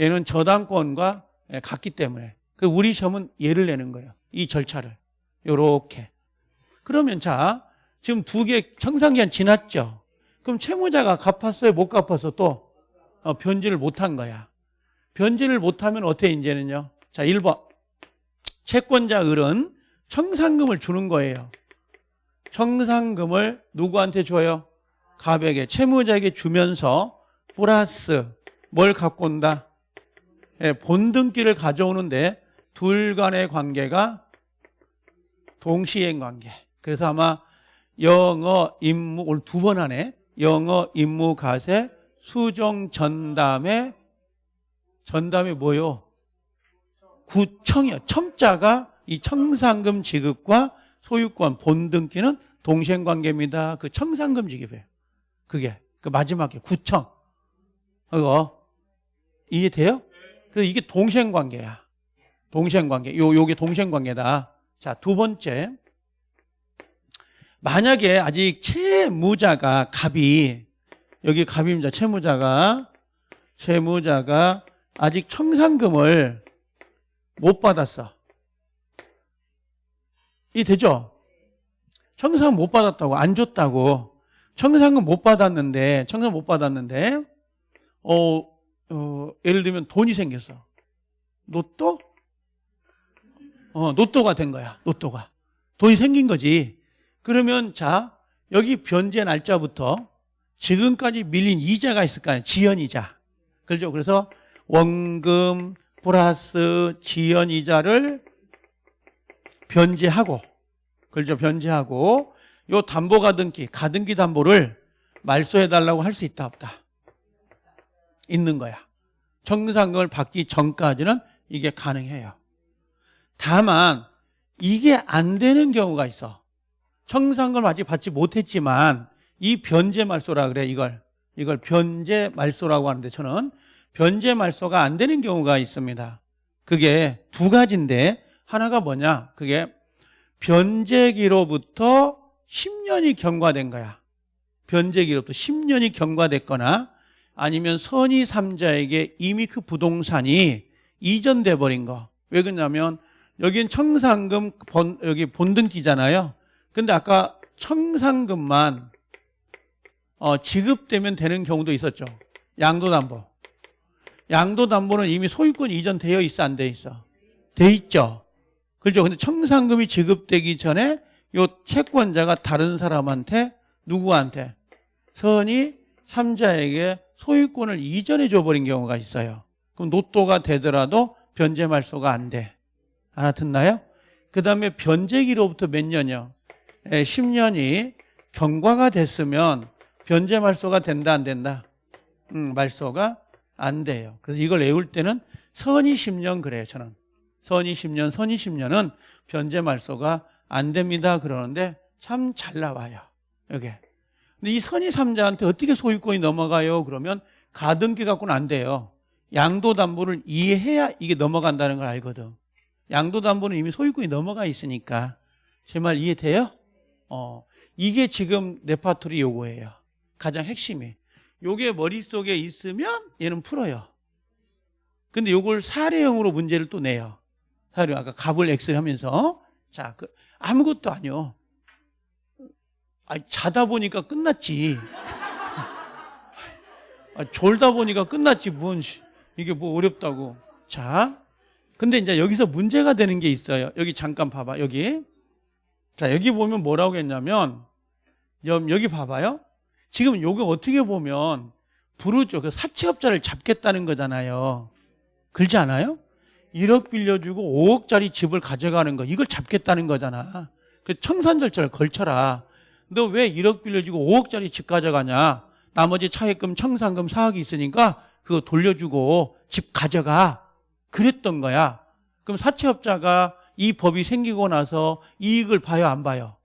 Speaker 1: 얘는 저당권과 같기 때문에. 그 우리 시험은 얘를 내는 거예요. 이 절차를. 요렇게. 그러면 자, 지금 두 개 청산기한 지났죠? 그럼 채무자가 갚았어요? 못 갚았어? 또? 어, 변제를 못한 거야. 변제를 못하면 어떻게 이제는요? 자, 1번. 채권자 을은 청산금을 주는 거예요. 청산금을 누구한테 줘요? 갑에게, 채무자에게 주면서 플러스 뭘 갖고 온다? 예, 본등기를 가져오는데 둘 간의 관계가 동시행 관계. 그래서 아마 영어 임무 오늘 두 번 하네. 영어 임무 가세 수정 전담에 전담이 뭐요? 구청이요. 청자가 이 청산금 지급과 소유권 본등기는 동시행 관계입니다. 그 청산금 지급이에요. 그게 그 마지막에 구청. 그거 이해돼요? 그래서 이게 동시행 관계야. 동시행 관계. 요 요게 동시행 관계다. 자, 두 번째. 만약에 아직 채무자가 갑이 여기 갑입니다. 채무자가 채무자가 아직 청산금을 못 받았어. 이 되죠? 청산금 못 받았다고 안 줬다고 청산금 못 받았는데 청산금 못 받았는데 어, 어 예를 들면 돈이 생겼어. 로또? 어, 로또가 된 거야. 로또가. 돈이 생긴 거지. 그러면 자, 여기 변제 날짜부터 지금까지 밀린 이자가 있을 거 아니에요. 지연이자. 그렇죠? 그래서 원금 플러스 지연이자를 변제하고 그렇죠? 변제하고 요 담보 가등기, 가등기 담보를 말소해 달라고 할 수 있다 없다. 있는 거야. 청산금을 받기 전까지는 이게 가능해요. 다만 이게 안 되는 경우가 있어. 청산금을 아직 받지 못했지만 이 변제 말소라 그래 이걸 이걸 변제 말소라고 하는데 저는 변제 말소가 안 되는 경우가 있습니다. 그게 두 가지인데 하나가 뭐냐? 그게 변제기로부터 10년이 경과된 거야. 변제기로부터 10년이 경과됐거나 아니면 선의 3자에게 이미 그 부동산이 이전돼 버린 거. 왜 그러냐면 여긴 청산금 본, 여기 본등기잖아요. 근데 아까 청산금만 어, 지급되면 되는 경우도 있었죠. 양도담보. 양도담보는 이미 소유권 이전 되어 있어 안 돼 있어? 돼 있죠. 그렇죠. 근데 청산금이 지급되기 전에 요 채권자가 다른 사람한테 누구한테 선이 3자에게 소유권을 이전해 줘버린 경우가 있어요. 그럼 노또가 되더라도 변제 말소가 안 돼. 알아듣나요? 그 다음에 변제기로부터 몇 년이요? 10년이 경과가 됐으면 변제 말소가 된다 안 된다? 음, 말소가 안 돼요. 그래서 이걸 외울 때는 선이 10년 그래요. 저는 선이 10년, 선이 10년은 변제 말소가 안 됩니다. 그러는데 참 잘 나와요. 여기. 근데 이 선이 3자한테 어떻게 소유권이 넘어가요? 그러면 가등기 갖고는 안 돼요. 양도담보를 이해해야 이게 넘어간다는 걸 알거든. 양도담보는 이미 소유권이 넘어가 있으니까 제 말 이해돼요? 어, 이게 지금 레파토리 요구예요. 가장 핵심이. 요게 머릿속에 있으면 얘는 풀어요. 근데 요걸 사례형으로 문제를 또 내요. 사례 아까 갑을 X를 하면서 자, 그 아무것도 아니요. 아, 자다 보니까 끝났지. 아, 졸다 보니까 끝났지. 뭔 이게 뭐 어렵다고. 자, 근데 이제 여기서 문제가 되는 게 있어요. 여기 잠깐 봐봐. 여기. 자, 여기 보면 뭐라고 했냐면 여기 봐봐요. 지금 요게 어떻게 보면 부르죠. 그 사채업자를 잡겠다는 거잖아요. 그렇지 않아요? 1억 빌려주고 5억짜리 집을 가져가는 거 이걸 잡겠다는 거잖아. 그 청산 절차를 걸쳐라. 너 왜 1억 빌려주고 5억짜리 집 가져가냐? 나머지 차액금 청산금 4억이 있으니까 그거 돌려주고 집 가져가. 그랬던 거야. 그럼 사채업자가 이 법이 생기고 나서 이익을 봐요, 안 봐요?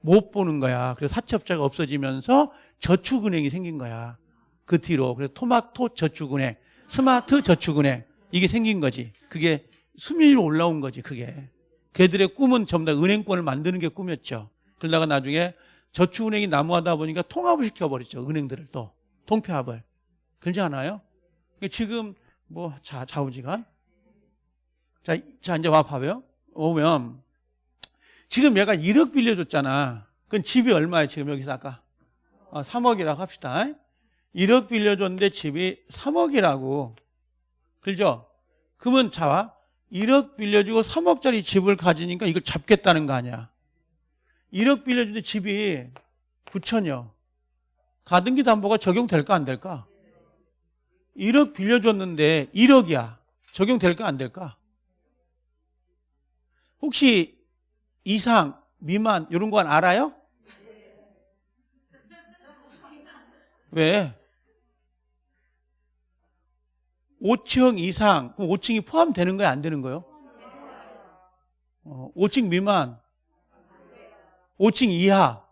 Speaker 1: 못 보는 거야. 그래서 사채업자가 없어지면서 저축은행이 생긴 거야. 그 뒤로. 그래서 토마토 저축은행, 스마트 저축은행 이게 생긴 거지. 그게 수면 위로 올라온 거지, 그게. 걔들의 꿈은 전부 다 은행권을 만드는 게 꿈이었죠. 그러다가 나중에 저축은행이 나무하다 보니까 통합을 시켜버렸죠. 은행들을 또. 통폐합을. 그러지 않아요? 지금 뭐 자, 좌우지간. 자, 자 이제 와 봐봐요. 오면 지금 얘가 1억 빌려줬잖아. 그건 집이 얼마야 지금 여기서 아까? 어, 3억이라고 합시다. 1억 빌려줬는데 집이 3억이라고. 그죠? 그러면 자와 1억 빌려주고 3억짜리 집을 가지니까 이걸 잡겠다는 거 아니야. 1억 빌려주는데 집이 9천이요. 가등기 담보가 적용될까 안 될까? 1억 빌려줬는데 1억이야. 적용될까 안 될까? 혹시 이상, 미만 이런 건 알아요? 왜? 5층 이상, 그럼 5층이 포함되는 거야, 안 되는 거요? 어, 5층 미만, 5층 이하.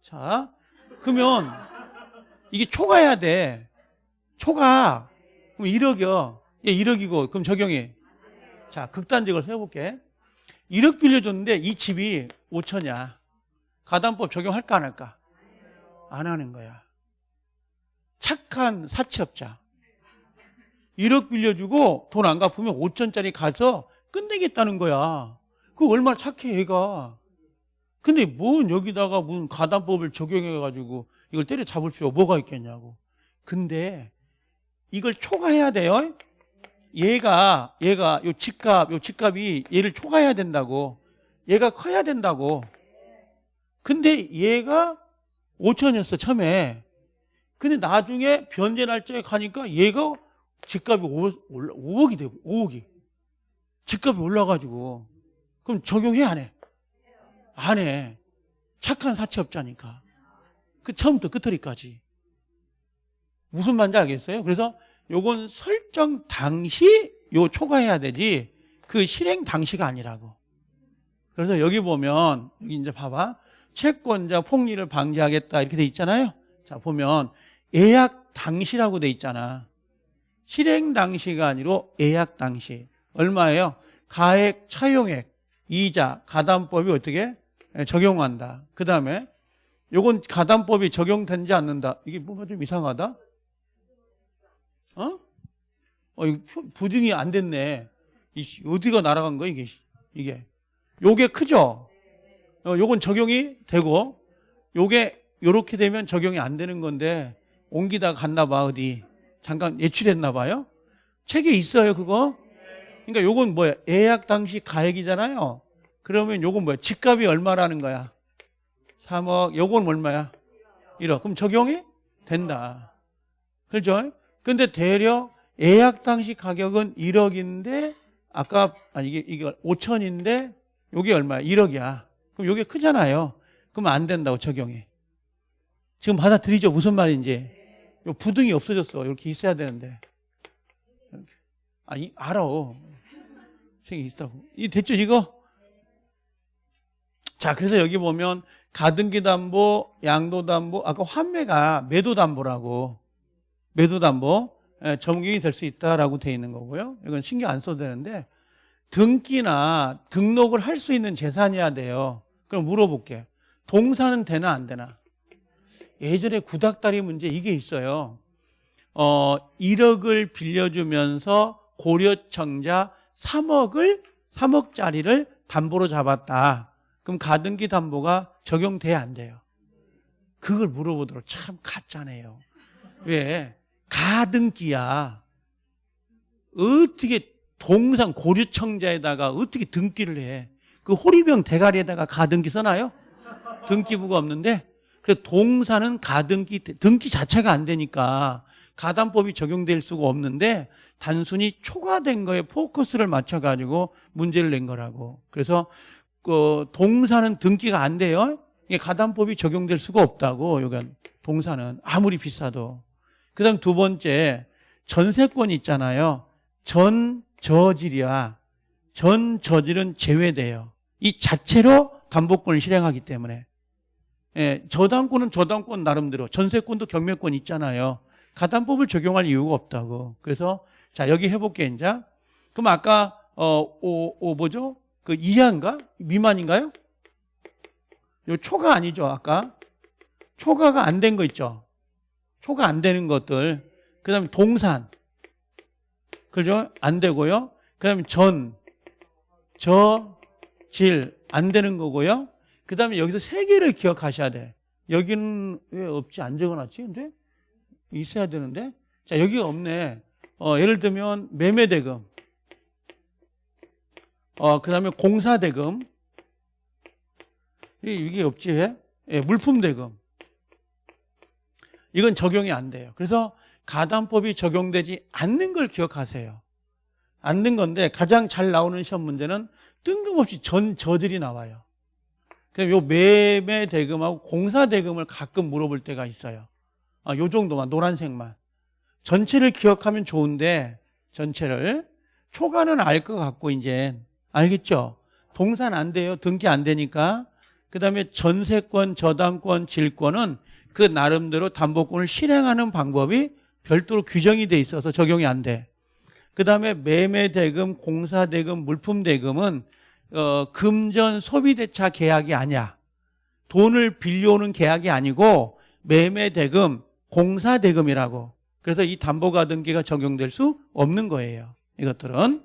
Speaker 1: 자, 그러면 이게 초과해야 돼. 초과. 그럼 1억이요. 예, 1억이고, 그럼 적용이. 자, 극단적으로 세워볼게. 1억 빌려줬는데 이 집이 5천이야. 가담법 적용할까 안 할까? 안 하는 거야. 착한 사채업자. 1억 빌려주고 돈 안 갚으면 5천짜리 가서 끝내겠다는 거야. 그 얼마나 착해 얘가. 근데 뭔 여기다가 무슨 가담법을 적용해가지고 이걸 때려 잡을 필요 뭐가 있겠냐고. 근데 이걸 초과해야 돼요. 얘가 얘가 요 집값 요 집값이 얘를 초과해야 된다고. 얘가 커야 된다고. 근데 얘가 5천이었어 처음에. 근데 나중에 변제 날짜에 가니까 얘가 집값이 5, 억이 되고 5억이 집값이 올라가지고 그럼 적용해 안 해? 안 해. 착한 사채업자니까. 그 처음부터 끝터리까지. 무슨 말인지 알겠어요? 그래서 요건 설정 당시 요 초과해야 되지 그 실행 당시가 아니라고. 그래서 여기 보면 여기 이제 봐봐. 채권자 폭리를 방지하겠다 이렇게 돼 있잖아요. 자 보면 예약 당시라고 돼 있잖아. 실행 당시가 아니고 예약 당시. 얼마예요? 가액, 차용액, 이자, 가담법이 어떻게 예, 적용한다. 그 다음에 요건 가담법이 적용되지 않는다. 이게 뭔가 좀 이상하다. 어? 어, 이거 부등이 안 됐네. 이 어디가 날아간 거야, 이게. 이게. 요게 크죠? 어, 요건 적용이 되고, 요게 요렇게 되면 적용이 안 되는 건데, 옮기다 갔나 봐, 어디. 잠깐 예출했나 봐요? 책에 있어요, 그거? 그러니까 요건 뭐야? 예약 당시 가액이잖아요. 그러면 요건 뭐야? 집값이 얼마라는 거야? 3억. 요건 얼마야? 1억. 그럼 적용이 된다. 그렇죠? 근데 대략 예약 당시 가격은 1억인데 아까 아니 이게 이게 5천인데 요게 얼마야? 1억이야. 그럼 요게 크잖아요. 그럼 안 된다고 적용이. 지금 받아들이죠? 무슨 말인지. 요 부등이 없어졌어. 이렇게 있어야 되는데. 아니 알아. 생이 있다고. 이 됐죠 이거? 자, 그래서 여기 보면 가등기 담보, 양도 담보, 아까 환매가 매도 담보라고 매도 담보 적용이 될 수 있다라고 돼 있는 거고요. 이건 신경 안 써도 되는데 등기나 등록을 할 수 있는 재산이어야 돼요. 그럼 물어볼게. 동사는 되나 안 되나? 예전에 구닥다리 문제 이게 있어요. 어, 1억을 빌려주면서 고려청자 3억을 3억짜리를 담보로 잡았다. 그럼 가등기 담보가 적용돼야 안 돼요. 그걸 물어보도록 참 가짜네요. 왜? 가등기야. 어떻게 동상 고려청자에다가 어떻게 등기를 해? 그 호리병 대가리에다가 가등기 써놔요? 등기부가 없는데 그래서 동사는 가등기 등기 자체가 안 되니까 가담법이 적용될 수가 없는데 단순히 초과된 거에 포커스를 맞춰가지고 문제를 낸 거라고. 그래서 그 동사는 등기가 안 돼요. 이게 가담법이 적용될 수가 없다고. 여기 동사는 아무리 비싸도. 그 다음 두 번째 전세권 있잖아요. 전 저질이야. 전 저질은 제외돼요. 이 자체로 담보권을 실행하기 때문에. 예, 저당권은 저당권 나름대로 전세권도 경매권 있잖아요. 가담법을 적용할 이유가 없다고. 그래서 자 여기 해볼게 이제. 그럼 아까 어, 오, 오 뭐죠? 그 이하인가? 미만인가요? 요 초가 아니죠 아까 초과가 안 된 거 있죠. 초과 안 되는 것들. 그 다음에 동산. 그죠? 안 되고요. 그 다음에 전, 저, 질 안 되는 거고요. 그 다음에 여기서 세 개를 기억하셔야 돼. 여기는 왜 없지? 안 적어놨지? 근데 있어야 되는데. 자, 여기가 없네. 어, 예를 들면 매매대금. 어, 그 다음에 공사대금. 이게, 없지, 왜? 예, 물품대금. 이건 적용이 안 돼요. 그래서 가담법이 적용되지 않는 걸 기억하세요. 않는 건데 가장 잘 나오는 시험 문제는 뜬금없이 전 저들이 나와요. 그럼 요 매매 대금하고 공사 대금을 가끔 물어볼 때가 있어요. 아, 요 정도만 노란색만. 전체를 기억하면 좋은데 전체를 초과는 알 것 같고 이제 알겠죠? 동산 안 돼요. 등기 안 되니까. 그다음에 전세권, 저당권, 질권은 그 나름대로 담보권을 실행하는 방법이 별도로 규정이 돼 있어서 적용이 안 돼. 그 다음에 매매대금, 공사대금, 물품대금은 어, 금전 소비대차 계약이 아니야. 돈을 빌려오는 계약이 아니고 매매대금, 공사대금이라고. 그래서 이 담보가등기가 적용될 수 없는 거예요. 이것들은.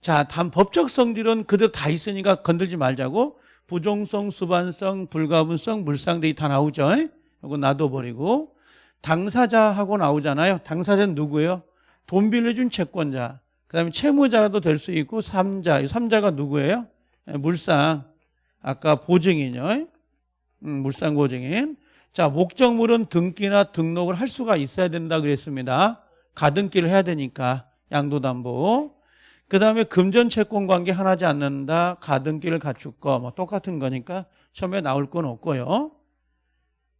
Speaker 1: 자, 단 법적 성질은 그대로 다 있으니까 건들지 말자고. 부종성, 수반성, 불가분성, 물상대기 다 나오죠. 이거 놔둬버리고. 당사자하고 나오잖아요. 당사자는 누구예요? 돈 빌려준 채권자. 그 다음에 채무자도 될 수 있고, 삼자. 이 삼자가 누구예요? 예, 물상. 아까 보증인이요. 음, 물상 보증인. 자, 목적물은 등기나 등록을 할 수가 있어야 된다 그랬습니다. 가등기를 해야 되니까. 양도담보. 그 다음에 금전 채권 관계 하나지 않는다. 가등기를 갖출 거. 뭐 똑같은 거니까 처음에 나올 건 없고요.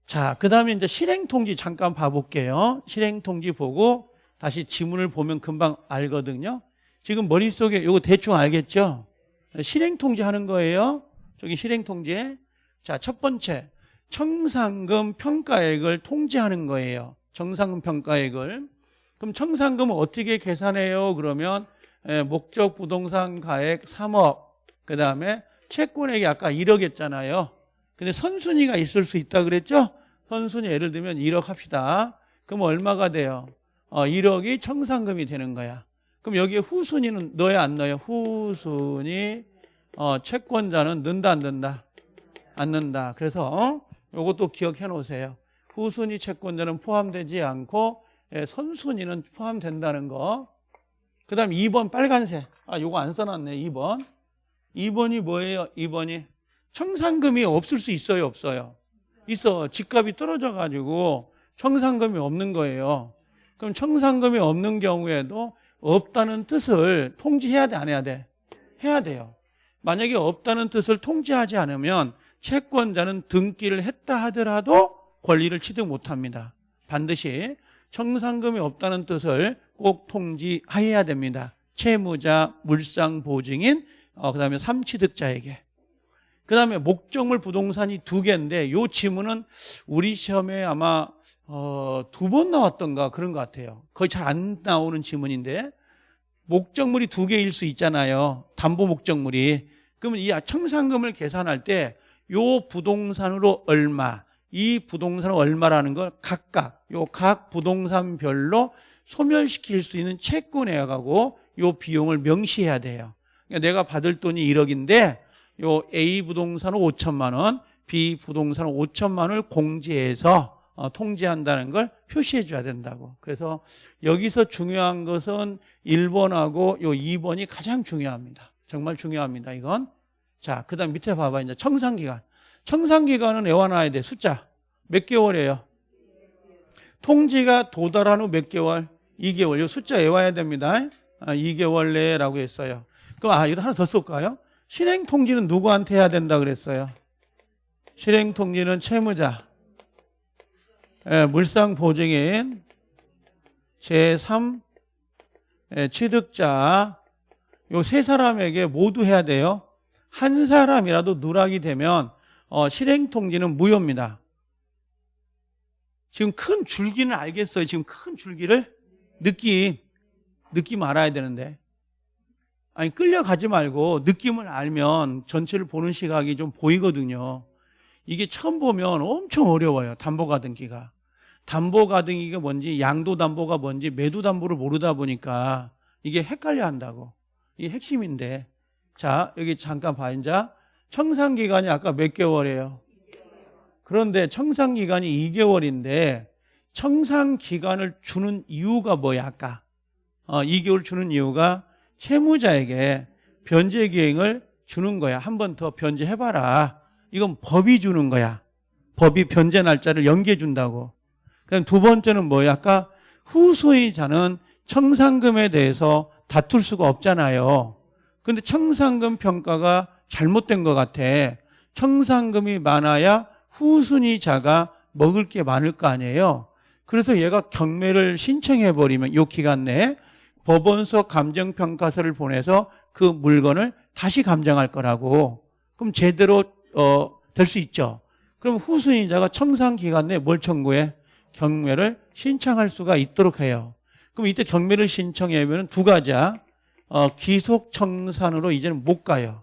Speaker 1: 자, 그 다음에 이제 실행통지 잠깐 봐볼게요. 실행통지 보고 다시 지문을 보면 금방 알거든요. 지금 머릿속에 이거 대충 알겠죠? 실행통지 하는 거예요. 저기 실행통지. 자, 첫 번째. 청산금 평가액을 통지하는 거예요. 청산금 평가액을. 그럼 청산금은 어떻게 계산해요? 그러면 예, 목적 부동산 가액 3억. 그 다음에 채권액이 아까 1억 했잖아요. 근데 선순위가 있을 수 있다 그랬죠? 선순위 예를 들면 1억 합시다. 그럼 얼마가 돼요? 어, 1억이 청산금이 되는 거야. 그럼 여기에 후순위는 넣어야 안 넣어요? 후순위 어, 채권자는 넣는다 안 넣는다? 안 넣는다. 그래서 어? 이것도 기억해 놓으세요. 후순위 채권자는 포함되지 않고 예, 선순위는 포함된다는 거. 그 다음 2번 빨간색. 아, 요거 안 써놨네. 2번. 2번이 뭐예요? 2번이 청산금이 없을 수 있어요? 없어요? 있어. 집값이 떨어져 가지고 청산금이 없는 거예요. 그럼 청산금이 없는 경우에도 없다는 뜻을 통지해야 돼? 안 해야 돼? 해야 돼요. 만약에 없다는 뜻을 통지하지 않으면 채권자는 등기를 했다 하더라도 권리를 취득 못합니다. 반드시 청산금이 없다는 뜻을 꼭 통지해야 됩니다. 채무자, 물상 보증인, 어, 그 다음에 삼취득자에게. 그 다음에 목적물 부동산이 두 개인데 요 지문은 우리 시험에 아마 어, 두 번 나왔던가 그런 것 같아요. 거의 잘 안 나오는 지문인데 목적물이 두 개일 수 있잖아요. 담보 목적물이. 그러면 이 청산금을 계산할 때 요 부동산으로 얼마, 이 부동산은 얼마라는 걸 각각 요 각 부동산별로 소멸시킬 수 있는 채권액하고 요 비용을 명시해야 돼요. 그러니까 내가 받을 돈이 1억인데 요 A 부동산은 5천만 원, B 부동산은 5천만 원을 공제해서 어, 통지한다는 걸 표시해 줘야 된다고. 그래서 여기서 중요한 것은 1번하고 요 2번이 가장 중요합니다. 정말 중요합니다. 이건. 자, 그 다음 밑에 봐봐. 이제 청산 기간. 청산 기간은 외워놔야 돼. 숫자. 몇 개월이에요? 통지가 도달한 후 몇 개월? 2개월. 이 숫자 외워야 됩니다. 아, 2개월 내라고 했어요. 그럼 아, 이거 하나 더 쏠까요? 실행 통지는 누구한테 해야 된다 그랬어요? 실행 통지는 채무자, 예, 물상 보증인, 제3 예, 취득자 요 세 사람에게 모두 해야 돼요. 한 사람이라도 누락이 되면 어, 실행 통지는 무효입니다. 지금 큰 줄기는 알겠어요. 지금 큰 줄기를 느낌 느낌 알아야 되는데 아니 끌려가지 말고 느낌을 알면 전체를 보는 시각이 좀 보이거든요. 이게 처음 보면 엄청 어려워요. 담보가등기가. 담보가등기가 뭔지 양도담보가 뭔지 매도담보를 모르다 보니까 이게 헷갈려 한다고. 이게 핵심인데 자, 여기 잠깐 봐, 이제. 청산기간이 아까 몇 개월이에요? 그런데 청산기간이 2개월인데, 청산기간을 주는 이유가 뭐야, 아까? 어, 2개월 주는 이유가 채무자에게 변제 기행을 주는 거야. 한 번 더 변제해봐라. 이건 법이 주는 거야. 법이 변제 날짜를 연기해 준다고. 그럼 두 번째는 뭐야? 아까 후소이자는 청산금에 대해서 다툴 수가 없잖아요. 근데 청산금 평가가 잘못된 것 같아. 청산금이 많아야 후순위자가 먹을 게 많을 거 아니에요. 그래서 얘가 경매를 신청해버리면 요 기간 내에 법원서 감정평가서를 보내서 그 물건을 다시 감정할 거라고. 그럼 제대로 어, 될 수 있죠. 그럼 후순위자가 청산 기간 내에 뭘 청구해? 경매를 신청할 수가 있도록 해요. 그럼 이때 경매를 신청하면 두 가지야. 어, 기속 청산으로 이제는 못 가요.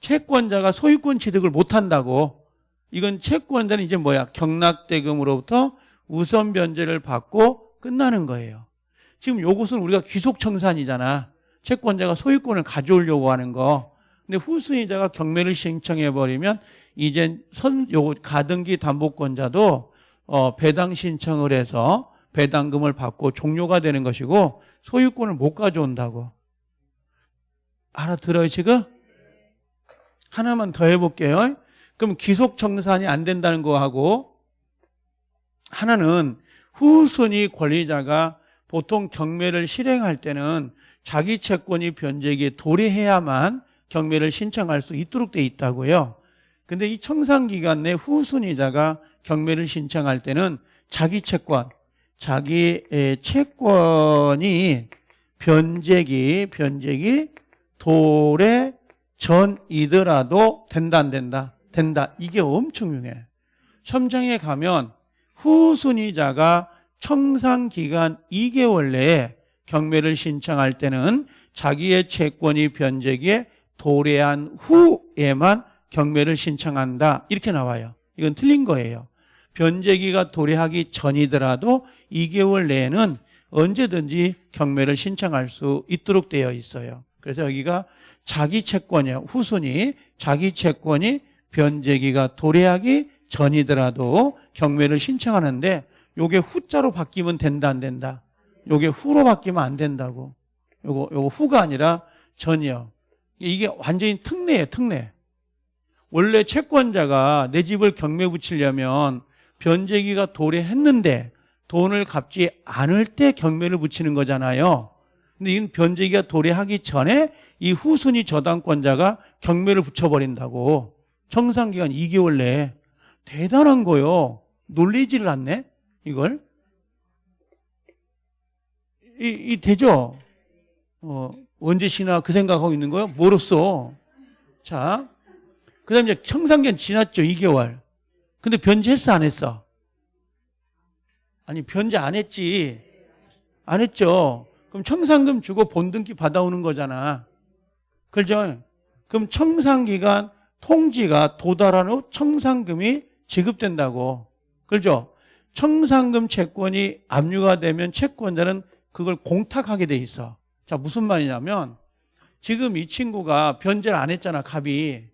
Speaker 1: 채권자가 소유권 취득을 못 한다고. 이건 채권자는 이제 뭐야? 경락대금으로부터 우선 변제를 받고 끝나는 거예요. 지금 요것은 우리가 귀속 청산이잖아. 채권자가 소유권을 가져오려고 하는 거. 근데 후순위자가 경매를 신청해 버리면 이제 선요 가등기 담보권자도 어 배당 신청을 해서 배당금을 받고 종료가 되는 것이고 소유권을 못 가져온다고. 알아들어요, 지금? 하나만 더 해볼게요. 그럼 기속 청산이 안 된다는 거하고 하나는 후순위 권리자가 보통 경매를 실행할 때는 자기 채권이 변제기에 도래해야만 경매를 신청할 수 있도록 돼 있다고요. 근데 이 청산 기간 내 후순위자가 경매를 신청할 때는 자기 채권, 자기의 채권이 변제기, 변제기 도래 전이더라도 된다 안 된다? 된다. 이게 엄청 중요해. 첨장에 가면 후순위자가 청산 기간 2개월 내에 경매를 신청할 때는 자기의 채권이 변제기에 도래한 후에만 경매를 신청한다. 이렇게 나와요. 이건 틀린 거예요. 변제기가 도래하기 전이더라도 2개월 내에는 언제든지 경매를 신청할 수 있도록 되어 있어요. 그래서 여기가 자기 채권이에요. 후순위 자기 채권이 변제기가 도래하기 전이더라도 경매를 신청하는데 요게 후자로 바뀌면 된다 안 된다. 요게 후로 바뀌면 안 된다고. 요거 요거 후가 아니라 전이요. 이게 완전히 특례예요, 특례. 원래 채권자가 내 집을 경매 붙이려면 변제기가 도래했는데 돈을 갚지 않을 때 경매를 붙이는 거잖아요. 근데 이건 변제기가 도래하기 전에 이 후순위 저당권자가 경매를 붙여버린다고. 청산기간 2개월 내에. 대단한 거요. 놀리지를 않네? 이걸. 이, 이 되죠? 어, 언제 쉬나 그 생각하고 있는 거요? 뭐로써? 자, 그 다음에 청산기간 지났죠, 2개월. 근데 변제했어, 안 했어? 아니, 변제 안 했지. 안 했죠. 그럼 청산금 주고 본등기 받아오는 거잖아. 그죠? 그럼 청산기간 통지가 도달한 후 청산금이 지급된다고. 그죠? 청산금 채권이 압류가 되면 채권자는 그걸 공탁하게 돼 있어. 자, 무슨 말이냐면 지금 이 친구가 변제를 안 했잖아, 갑이.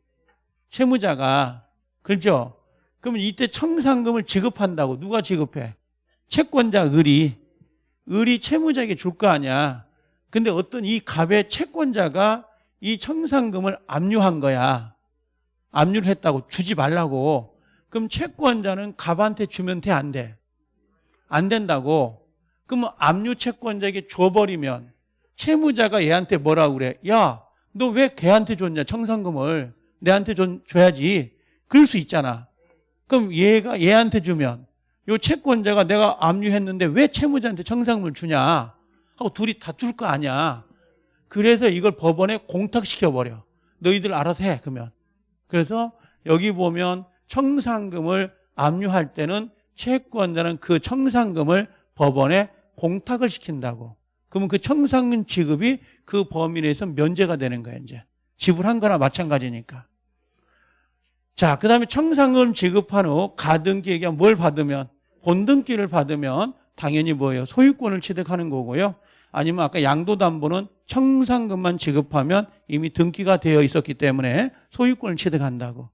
Speaker 1: 채무자가. 그죠? 그러면 이때 청산금을 지급한다고. 누가 지급해? 채권자 을이. 을이 채무자에게 줄 거 아니야. 근데 어떤 이 갑의 채권자가 이 청산금을 압류한 거야. 압류를 했다고 주지 말라고. 그럼 채권자는 갑한테 주면 돼, 안 돼? 안 된다고. 그러면 압류 채권자에게 줘버리면 채무자가 얘한테 뭐라고 그래? 야, 너 왜 걔한테 줬냐, 청산금을. 내한테 좀 줘야지. 그럴 수 있잖아. 그럼 얘가 얘한테 주면 요 채권자가 내가 압류했는데 왜 채무자한테 청산금을 주냐 하고 둘이 다툴 거 아니야. 그래서 이걸 법원에 공탁시켜버려. 너희들 알아서 해, 그러면. 그래서 여기 보면 청산금을 압류할 때는 채권자는 그 청산금을 법원에 공탁을 시킨다고. 그러면 그 청산금 지급이 그 범위 내에서 면제가 되는 거예요, 이제. 지불한 거나 마찬가지니까. 자, 그 다음에 청산금 지급한 후 가등기에게 뭘 받으면, 본등기를 받으면 당연히 뭐예요? 소유권을 취득하는 거고요. 아니면 아까 양도담보는 청산금만 지급하면 이미 등기가 되어 있었기 때문에 소유권을 취득한다고.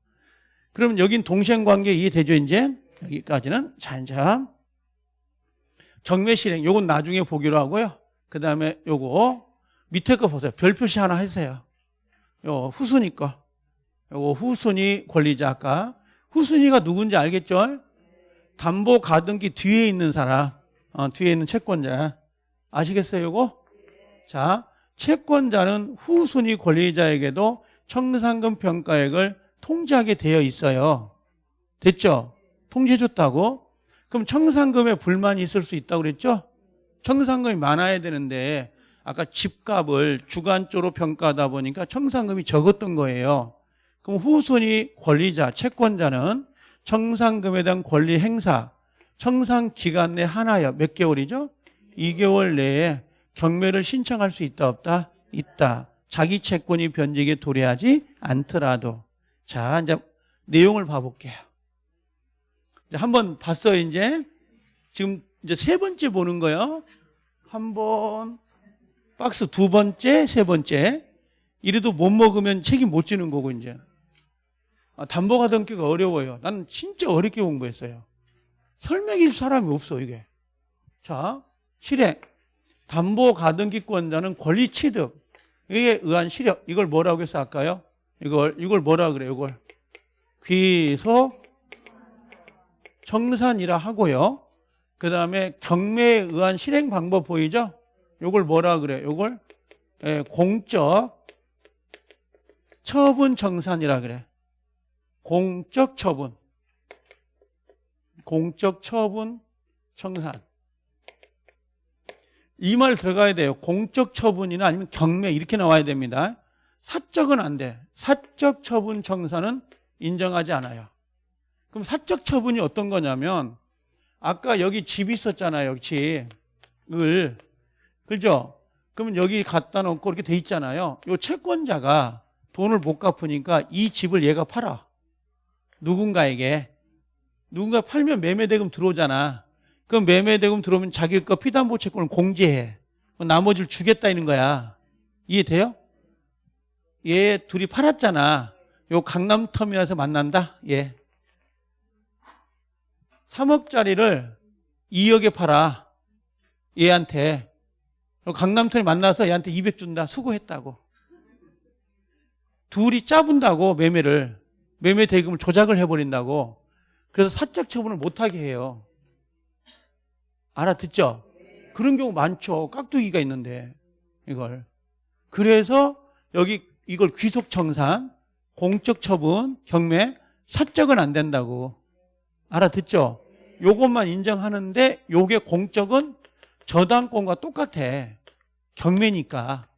Speaker 1: 그럼 여긴 동생 관계 이해되죠 이제? 여기까지는 잔참 경매 실행 요건 나중에 보기로 하고요. 그 다음에 요거 밑에 거 보세요. 별 표시 하나 해주세요. 요 후순위 거. 요거 후순위 권리자 아까 후순위가 누군지 알겠죠? 담보 가등기 뒤에 있는 사람, 어, 뒤에 있는 채권자 아시겠어요? 요거? 자, 채권자는 후순위 권리자에게도 청산금 평가액을 통지하게 되어 있어요. 됐죠? 통지해줬다고? 그럼 청산금에 불만이 있을 수 있다고 그랬죠? 청산금이 많아야 되는데 아까 집값을 주관적으로 평가하다 보니까 청산금이 적었던 거예요. 그럼 후순위 권리자, 채권자는 청산금에 대한 권리 행사, 청산 기간 내 하나여 몇 개월이죠? 2개월 내에 경매를 신청할 수 있다 없다? 있다. 자기 채권이 변직에 도래하지 않더라도. 자, 이제 내용을 봐볼게요. 이제 한번 봤어요, 이제. 지금 이제 세 번째 보는 거요. 한 번, 박스 두 번째, 세 번째. 이래도 못 먹으면 책임 못 지는 거고, 이제. 아, 담보가 등기가 어려워요. 난 진짜 어렵게 공부했어요. 설명해 줄 사람이 없어, 이게. 자, 실행. 담보 가등기권자는 권리 취득. 이에 의한 실력. 이걸 뭐라고 해서 할까요? 이걸, 이걸 뭐라 그래요, 이걸? 귀속 청산이라 하고요. 그 다음에 경매에 의한 실행 방법 보이죠? 이걸 뭐라 그래요? 이걸 예, 공적 처분 청산이라 그래. 공적 처분. 공적 처분 청산. 이 말 들어가야 돼요. 공적 처분이나 아니면 경매 이렇게 나와야 됩니다. 사적은 안 돼. 사적 처분 청산은 인정하지 않아요. 그럼 사적 처분이 어떤 거냐면 아까 여기 집 있었잖아요. 여기 을 그죠? 그러면 여기 갖다 놓고 이렇게 돼 있잖아요. 요 채권자가 돈을 못 갚으니까 이 집을 얘가 팔아. 누군가에게 누군가 팔면 매매대금 들어오잖아. 그럼 매매대금 들어오면 자기 거 피담보 채권을 공제해. 나머지를 주겠다는 거야. 이해돼요? 얘 둘이 팔았잖아. 요 강남터미널에서 만난다? 예. 3억짜리를 2억에 팔아. 얘한테. 강남터미 만나서 얘한테 200 준다. 수고했다고. 둘이 짜분다고 매매를. 매매 대금을 조작을 해버린다고. 그래서 사적 처분을 못하게 해요. 알아듣죠? 그런 경우 많죠. 깍두기가 있는데 이걸. 그래서 여기 이걸 귀속 청산, 공적 처분, 경매, 사적은 안 된다고. 알아듣죠? 요것만 인정하는데 요게 공적은 저당권과 똑같아. 경매니까.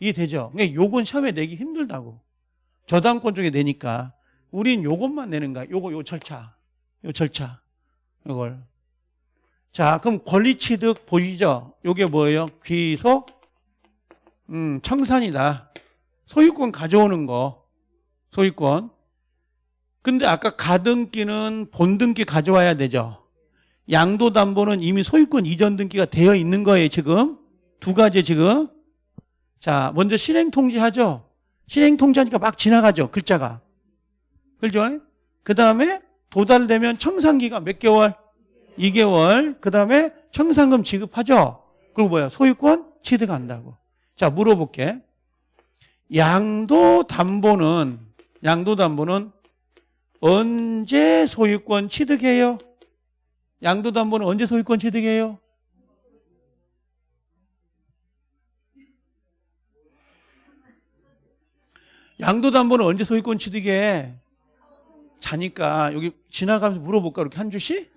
Speaker 1: 이해되죠? 그러니까 요건 시험에 내기 힘들다고. 저당권 쪽에 내니까. 우린 요것만 내는 거야. 요거 요 절차. 요 절차. 요걸. 자, 그럼 권리 취득 보이죠? 요게 뭐예요? 귀속 음, 청산이다. 소유권 가져오는 거. 소유권. 근데 아까 가등기는 본등기 가져와야 되죠. 양도담보는 이미 소유권 이전 등기가 되어 있는 거예요, 지금. 두 가지 지금. 자, 먼저 실행통지 하죠. 실행통지 하니까 막 지나가죠, 글자가. 그죠? 그 다음에 도달되면 청산기가 몇 개월? 2개월. 그 다음에 청산금 지급하죠. 그리고 뭐야? 소유권 취득한다고. 자, 물어볼게. 양도 담보는, 양도 담보는 언제 소유권 취득해요? 양도 담보는 언제 소유권 취득해요? 양도 담보는 언제 소유권 취득해? 자니까 여기 지나가면서 물어볼까 이렇게 한 주씩?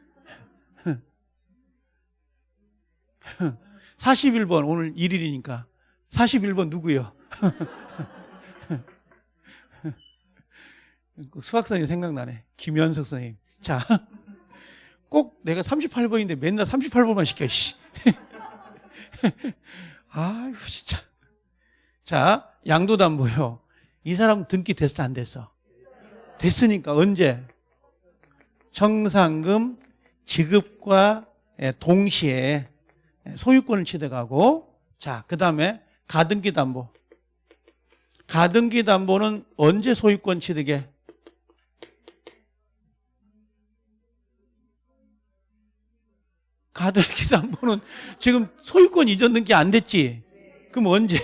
Speaker 1: 41번 오늘 1일이니까 41번 누구요? 그 수학 선생님 생각나네. 김현석 선생님. 자, 꼭 내가 38번인데 맨날 38번만 시켜, 씨. 아유, 진짜. 자, 양도담보요. 이 사람 등기 됐어, 안 됐어? 됐으니까 언제? 청산금 지급과 동시에 소유권을 취득하고 자, 그 다음에 가등기 담보. 가등기 담보는 언제 소유권 취득해? 가등기 담보는 지금 소유권 이전 등기 안 됐지? 그럼 언제?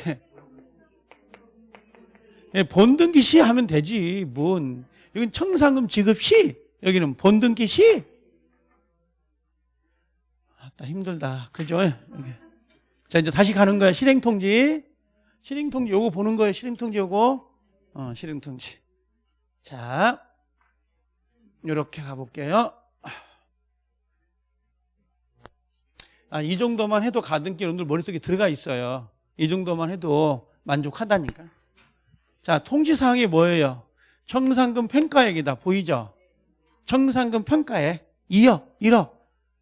Speaker 1: 예, 본등기 시 하면 되지. 뭔. 여긴 청산금 지급 시, 여기는 본등기 시. 아, 힘들다. 그죠? 자, 이제 다시 가는 거야. 실행통지. 실행통지 요거 보는 거예요. 실행통지 요거. 어, 실행통지. 자, 요렇게 가볼게요. 아, 이 정도만 해도 가등기 여러분들 머릿속에 들어가 있어요. 이 정도만 해도 만족하다니까. 자, 통지사항이 뭐예요? 청산금 평가액이다. 보이죠? 청산금 평가액 2억, 1억.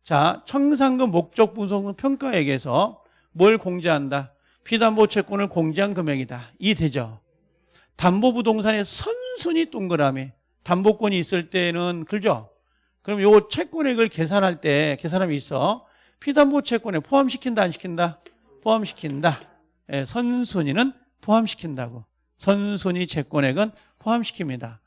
Speaker 1: 자, 청산금 목적 분석은 평가액에서 뭘 공제한다? 피담보 채권을 공제한 금액이다. 이 되죠? 담보 부동산에 선순위 동그라미. 담보권이 있을 때는 그죠? 그럼 요 채권액을 계산할 때 계산함이 있어. 피담보 채권에 포함시킨다 안 시킨다? 포함시킨다. 예, 선순위는 포함시킨다고. 선순위 채권액은 포함시킵니다.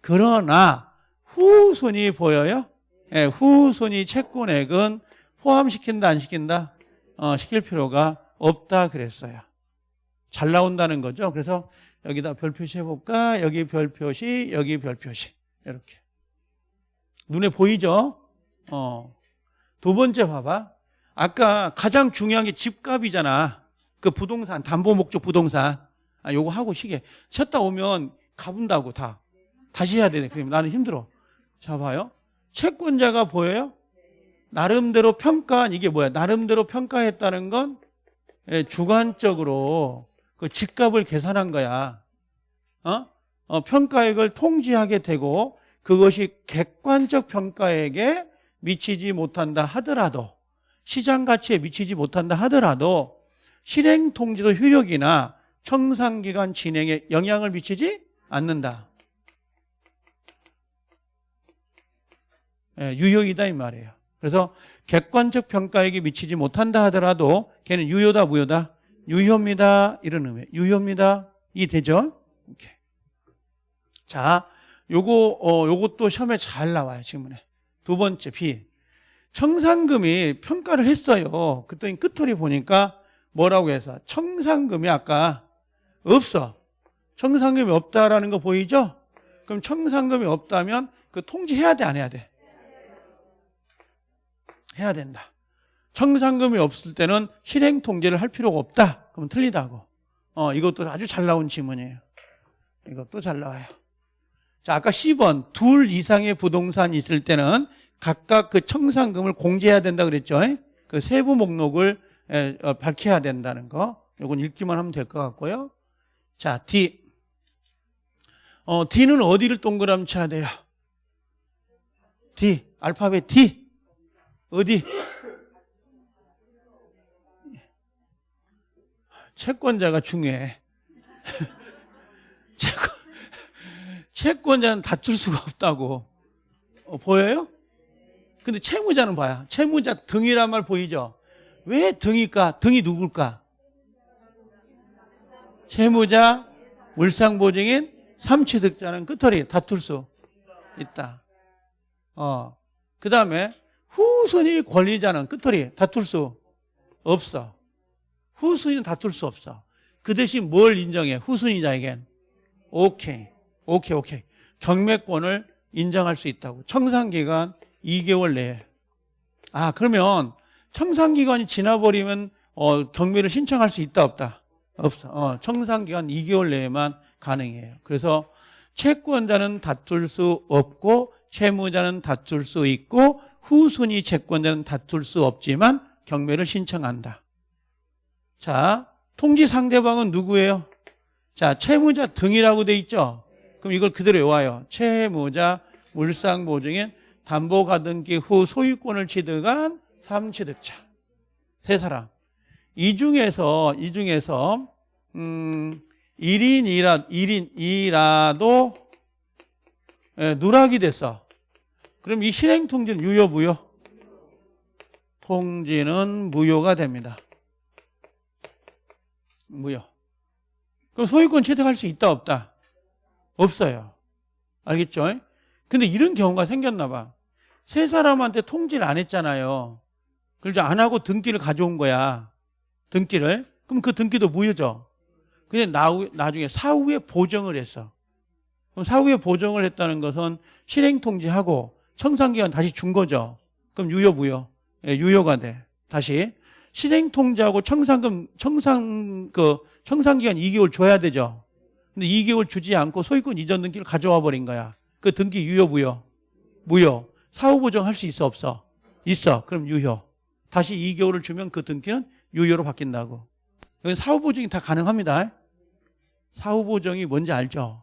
Speaker 1: 그러나 후순위 보여요? 예, 후순위 채권액은 포함시킨다 안 시킨다? 어, 시킬 필요가 없다 그랬어요. 잘 나온다는 거죠. 그래서 여기다 별 표시해 볼까? 여기 별 표시, 여기 별 표시. 이렇게. 눈에 보이죠? 어. 두 번째 봐봐. 아까 가장 중요한 게 집값이잖아. 그 부동산, 담보 목적 부동산. 아, 요거 하고 시계. 쉬었다 오면 가본다고 다. 다시 해야 되네. 그러면 나는 힘들어. 자, 봐요. 채권자가 보여요? 나름대로 평가한 이게 뭐야? 나름대로 평가했다는 건 예, 주관적으로 그 집값을 계산한 거야. 어? 어, 평가액을 통지하게 되고 그것이 객관적 평가액에 미치지 못한다 하더라도 시장 가치에 미치지 못한다 하더라도 실행 통지도 효력이나 청산기간 진행에 영향을 미치지 않는다. 예, 유효이다 이 말이에요. 그래서 객관적 평가액이 미치지 못한다 하더라도 걔는 유효다 무효다? 유효입니다. 이런 의미. 유효입니다. 이 되죠? 오케이. 자, 요거 어 요것도 시험에 잘 나와요, 지문에. 두 번째 B. 청산금이 평가를 했어요. 그랬더니 끝털이 보니까 뭐라고 해서 청산금이 아까 없어. 청산금이 없다라는 거 보이죠? 그럼 청산금이 없다면 그 통지해야 돼, 안 해야 돼? 해야 된다. 청산금이 없을 때는 실행 통제를 할 필요가 없다. 그러면 틀리다고. 어, 이것도 아주 잘 나온 지문이에요. 이것도 잘 나와요. 자, 아까 10번 둘 이상의 부동산이 있을 때는 각각 그 청산금을 공제해야 된다 그랬죠. 그 세부 목록을 에, 어, 밝혀야 된다는 거. 이건 읽기만 하면 될 것 같고요. 자, D. 어, D는 어디를 동그라미 쳐야 돼요? D. 알파벳 D. 어디? 채권자가 중요해. 채권, 채권자는 다툴 수가 없다고. 어, 보여요? 근데 채무자는 봐요. 채무자 등이란 말 보이죠? 왜 등일까? 등이 누굴까? 채무자, 물상보증인, 삼취득자는 끝털이 다툴 수 있다. 어. 그 다음에 후순위 권리자는 끝털이 다툴 수 없어. 후순위는 다툴 수 없어. 그 대신 뭘 인정해? 후순위자에겐 오케이, 오케이, 오케이. 경매권을 인정할 수 있다고. 청산기간 2개월 내에. 아, 그러면 청산기간이 지나버리면 어, 경매를 신청할 수 있다, 없다? 없어. 어, 청산기간 2개월 내에만 가능해요. 그래서 채권자는 다툴 수 없고 채무자는 다툴 수 있고 후순위 채권자는 다툴 수 없지만 경매를 신청한다. 자, 통지 상대방은 누구예요? 자, 채무자 등이라고 돼 있죠? 그럼 이걸 그대로 외워요. 채무자, 물상보증인, 담보가등기 후 소유권을 취득한 삼취득자. 세 사람. 이 중에서, 이 중에서, 음, 1인이라, 1인이라도 예, 누락이 됐어. 그럼 이 실행 통지는 유효, 무효? 통지는 무효가 됩니다. 무효. 그럼 소유권 취득할 수 있다 없다? 없어요. 알겠죠? 근데 이런 경우가 생겼나 봐. 세 사람한테 통지를 안 했잖아요. 그래서 안 하고 등기를 가져온 거야. 등기를. 그럼 그 등기도 무효죠. 근데 나중에 사후에 보정을 했어. 그럼 사후에 보정을 했다는 것은 실행 통지하고 청산기간 다시 준 거죠. 그럼 유효 무효? 예, 유효가 돼. 다시 실행 통지하고 청산금 청산 그 청산기간 2개월 줘야 되죠. 근데 2개월 주지 않고 소유권 이전 등기를 가져와 버린 거야. 그 등기 유효 무효? 무효. 사후 보정할 수 있어 없어? 있어. 그럼 유효. 다시 2개월을 주면 그 등기는 유효로 바뀐다고. 여기 사후 보정이 다 가능합니다. 사후 보정이 뭔지 알죠?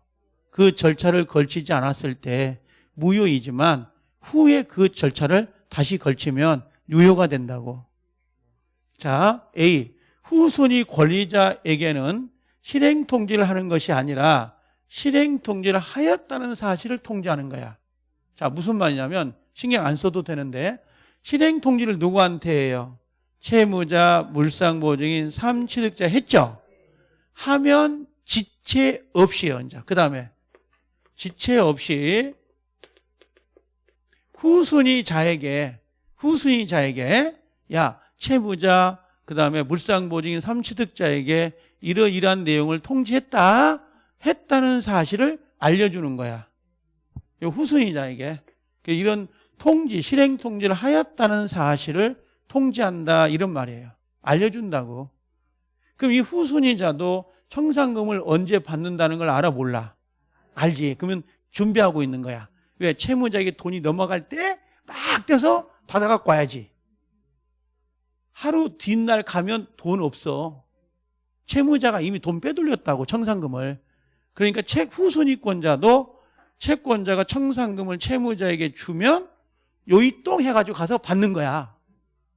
Speaker 1: 그 절차를 걸치지 않았을 때 무효이지만 후에 그 절차를 다시 걸치면 유효가 된다고. 자, A. 후순위 권리자에게는 실행 통지를 하는 것이 아니라 실행 통지를 하였다는 사실을 통지하는 거야. 자, 무슨 말이냐면 신경 안 써도 되는데 실행 통지를 누구한테 해요? 채무자, 물상보증인, 삼취득자 했죠? 하면 지체 없이요. 이제 그 다음에 지체 없이 후순위자에게 후순위자에게 야 채무자 그 다음에 물상보증인 삼취득자에게 이러이러한 내용을 통지했다 했다는 사실을 알려주는 거야. 이 후순위자에게 이런 통지 실행 통지를 하였다는 사실을 통지한다 이런 말이에요. 알려준다고. 그럼 이 후순위자도 청산금을 언제 받는다는 걸 알아 몰라? 알지. 그러면 준비하고 있는 거야. 왜? 채무자에게 돈이 넘어갈 때막 떼서 받아갖고 와야지. 하루 뒷날 가면 돈 없어. 채무자가 이미 돈 빼돌렸다고 청산금을. 그러니까 책 후순위권자도 채권자가 청산금을 채무자에게 주면 요이똥 해가지고 가서 받는 거야.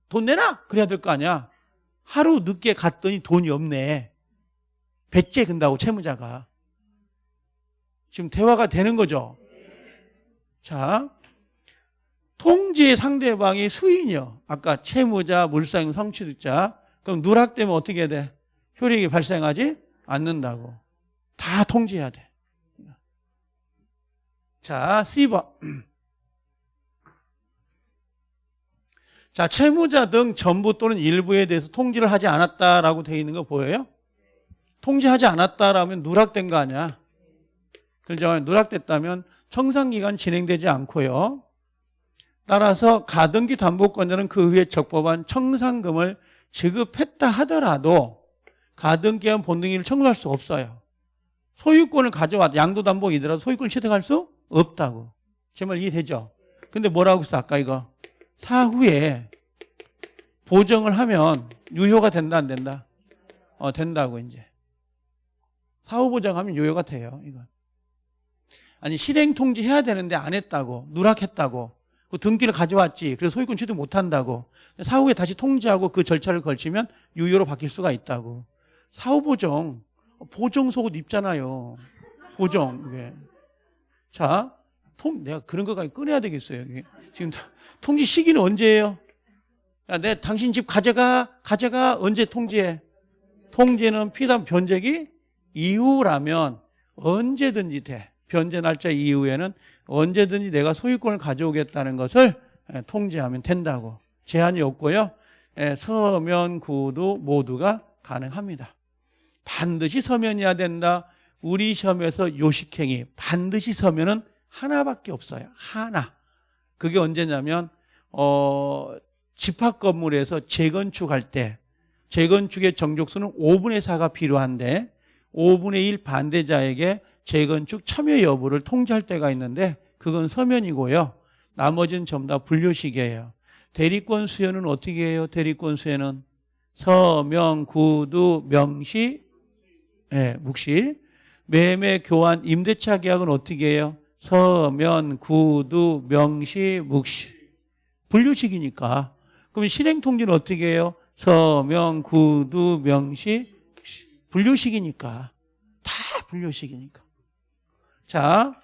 Speaker 1: 돈 내놔! 그래야 될 거 아니야. 하루 늦게 갔더니 돈이 없네. 백제 근다고 채무자가. 지금 대화가 되는 거죠. 자, 통지의 상대방이 수인이요. 아까 채무자, 물상, 성취득자. 그럼 누락되면 어떻게 돼? 효력이 발생하지 않는다고. 다 통지해야 돼. 자, C번. 자, 채무자 등 전부 또는 일부에 대해서 통지를 하지 않았다라고 되어 있는 거 보여요? 통지하지 않았다라면 누락된 거 아니야? 그죠? 누락됐다면 청산기간 진행되지 않고요. 따라서 가등기 담보권자는 그 후에 적법한 청산금을 지급했다 하더라도 가등기한 본등기를 청구할 수 없어요. 소유권을 가져와 양도담보이더라도 소유권을 취득할 수 없다고. 제 말 이해되죠? 근데 뭐라고 했어 아까 이거? 사후에 보정을 하면 유효가 된다 안 된다? 어 된다고 이제. 사후 보정하면 유효가 돼요. 이건. 아니 실행 통지해야 되는데 안 했다고 누락했다고 그 등기를 가져왔지 그래서 소유권 취득 못한다고 사후에 다시 통지하고 그 절차를 걸치면 유효로 바뀔 수가 있다고 사후 보정 보정 속옷 입잖아요 보정 이게 자 통, 내가 그런 거까지 꺼내야 되겠어요. 지금 통지 시기는 언제예요? 야, 내 당신 집 가져가 가져가 언제 통지해? 통지는 피담 변제기 이후라면 언제든지 돼. 변제 날짜 이후에는 언제든지 내가 소유권을 가져오겠다는 것을 예, 통지하면 된다고. 제한이 없고요. 예, 서면, 구두 모두가 가능합니다. 반드시 서면이어야 된다. 우리 시험에서 요식행위 반드시 서면은 하나밖에 없어요. 하나. 그게 언제냐면 어, 집합 건물에서 재건축할 때 재건축의 정족수는 5분의 4가 필요한데 5분의 1 반대자에게 재건축 참여 여부를 통지할 때가 있는데 그건 서면이고요. 나머지는 전부 다 분류식이에요. 대리권 수여는 어떻게 해요? 대리권 수여는 서명, 구두, 명시, 예, 묵시. 매매, 교환, 임대차 계약은 어떻게 해요? 서면, 구두, 명시, 묵시. 분류식이니까. 그럼 실행 통지는 어떻게 해요? 서명, 구두, 명시, 묵시. 분류식이니까. 다 분류식이니까. 자,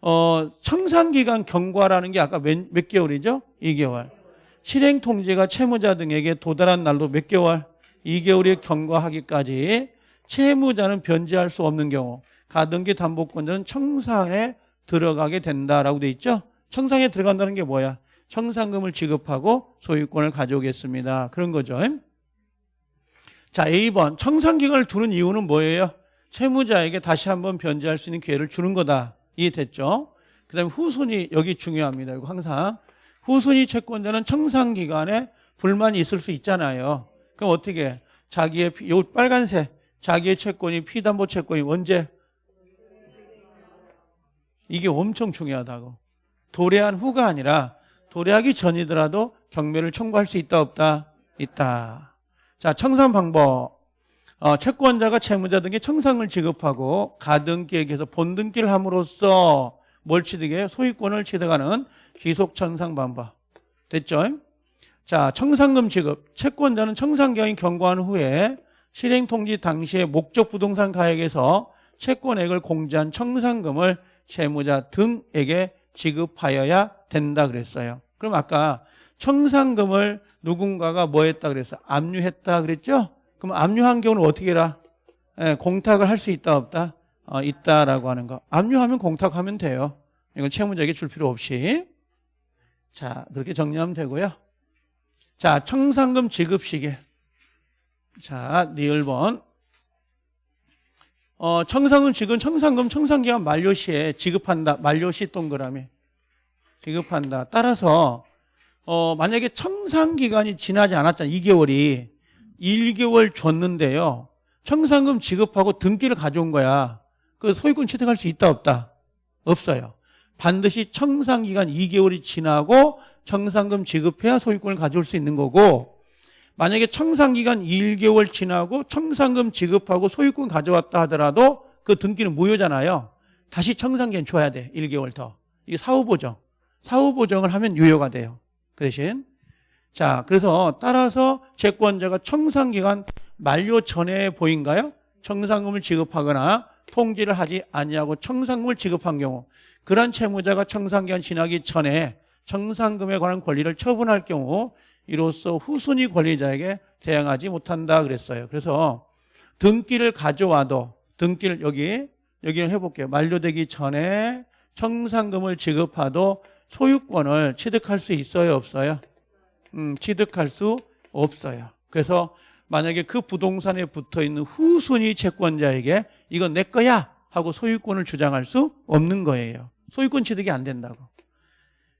Speaker 1: 어, 청산기간 경과라는 게 아까 몇, 몇 개월이죠? 2개월. 실행 통지가 채무자 등에게 도달한 날도 몇 개월? 2개월이 경과하기까지 채무자는 변제할 수 없는 경우 가등기 담보권자는 청산에 들어가게 된다라고 돼 있죠. 청산에 들어간다는 게 뭐야? 청산금을 지급하고 소유권을 가져오겠습니다. 그런 거죠. 자, A번 청산기간을 두는 이유는 뭐예요? 채무자에게 다시 한번 변제할 수 있는 기회를 주는 거다. 이해됐죠? 그 다음에 후순위 여기 중요합니다. 이거 항상 후순위 채권자는 청산기간에 불만이 있을 수 있잖아요. 그럼 어떻게 자기의 피- 요 빨간색 자기의 채권이 피담보 채권이 언제? 이게 엄청 중요하다고. 도래한 후가 아니라 도래하기 전이더라도 경매를 청구할 수 있다 없다? 있다. 자 청산 방법. 어, 채권자가 채무자 등에게 청산을 지급하고 가등기에게서 본등기를 함으로써 뭘 취득해 소유권을 취득하는 기속청산 방법. 됐죠? 자, 청산금 지급. 채권자는 청산기간이 경과한 후에 실행통지 당시에 목적 부동산 가액에서 채권액을 공제한 청산금을 채무자 등에게 지급하여야 된다 그랬어요. 그럼 아까 청산금을 누군가가 뭐 했다 그랬어? 압류했다 그랬죠? 그럼 압류한 경우는 어떻게 해라? 예, 공탁을 할 수 있다 없다? 어, 있다라고 하는 거. 압류하면 공탁하면 돼요. 이건 채무자에게 줄 필요 없이. 자, 그렇게 정리하면 되고요. 자, 청산금 지급 시기. 자, 리을 번. 어, 청산금 지급, 청산금 청산기간 만료 시에 지급한다. 만료 시 동그라미. 지급한다. 따라서, 어, 만약에 청산기간이 지나지 않았잖아요. 2개월이. 1개월 줬는데요. 청산금 지급하고 등기를 가져온 거야. 그 소유권 취득할 수 있다, 없다? 없어요. 반드시 청산기간 2개월이 지나고 청산금 지급해야 소유권을 가져올 수 있는 거고 만약에 청산기간 1개월 지나고 청산금 지급하고 소유권 가져왔다 하더라도 그 등기는 무효잖아요. 다시 청산기간 줘야 돼. 1개월 더. 이게 사후보정. 사후보정을 하면 유효가 돼요. 그 대신 자 그래서 따라서 채권자가 청산기간 만료 전에 보인가요? 청산금을 지급하거나 통지를 하지 아니하고 청산금을 지급한 경우 그런 채무자가 청산기간 지나기 전에 청산금에 관한 권리를 처분할 경우 이로써 후순위 권리자에게 대항하지 못한다 그랬어요. 그래서 등기를 가져와도 등기를 여기 여기를 해볼게요. 만료되기 전에 청산금을 지급하도 소유권을 취득할 수 있어요, 없어요? 음, 취득할 수 없어요. 그래서 만약에 그 부동산에 붙어 있는 후순위 채권자에게 이건 내 거야 하고 소유권을 주장할 수 없는 거예요. 소유권 취득이 안 된다고.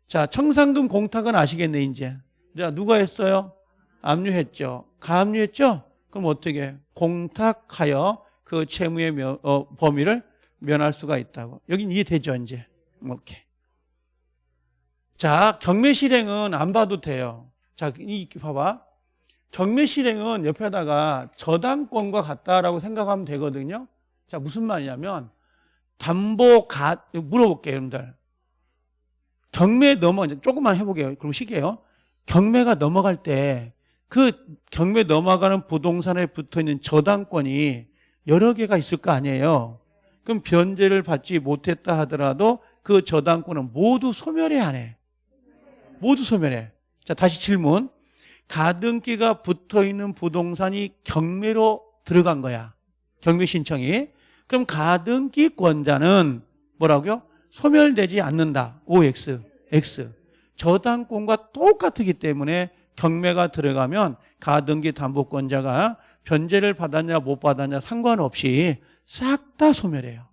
Speaker 1: 자, 청산금 공탁은 아시겠네, 이제. 자, 누가 했어요? 압류했죠. 가압류했죠? 그럼 어떻게? 공탁하여 그 채무의 면- 어, 범위를 면할 수가 있다고. 여긴 이해되죠, 이제? 이렇게. 자, 경매 실행은 안 봐도 돼요. 자, 이 봐봐. 경매 실행은 옆에다가 저당권과 같다라고 생각하면 되거든요. 자, 무슨 말이냐면 담보 가 물어볼게요, 여러분들. 경매 넘어 조금만 해보게요. 그럼 시게요. 경매가 넘어갈 때 그 경매 넘어가는 부동산에 붙어 있는 저당권이 여러 개가 있을 거 아니에요. 그럼 변제를 받지 못했다 하더라도 그 저당권은 모두 소멸해 안 해. 모두 소멸해. 자, 다시 질문. 가등기가 붙어 있는 부동산이 경매로 들어간 거야. 경매 신청이. 그럼 가등기권자는 뭐라고요? 소멸되지 않는다. OX, X. 저당권과 똑같기 때문에 경매가 들어가면 가등기 담보권자가 변제를 받았냐 못 받았냐 상관없이 싹 다 소멸해요.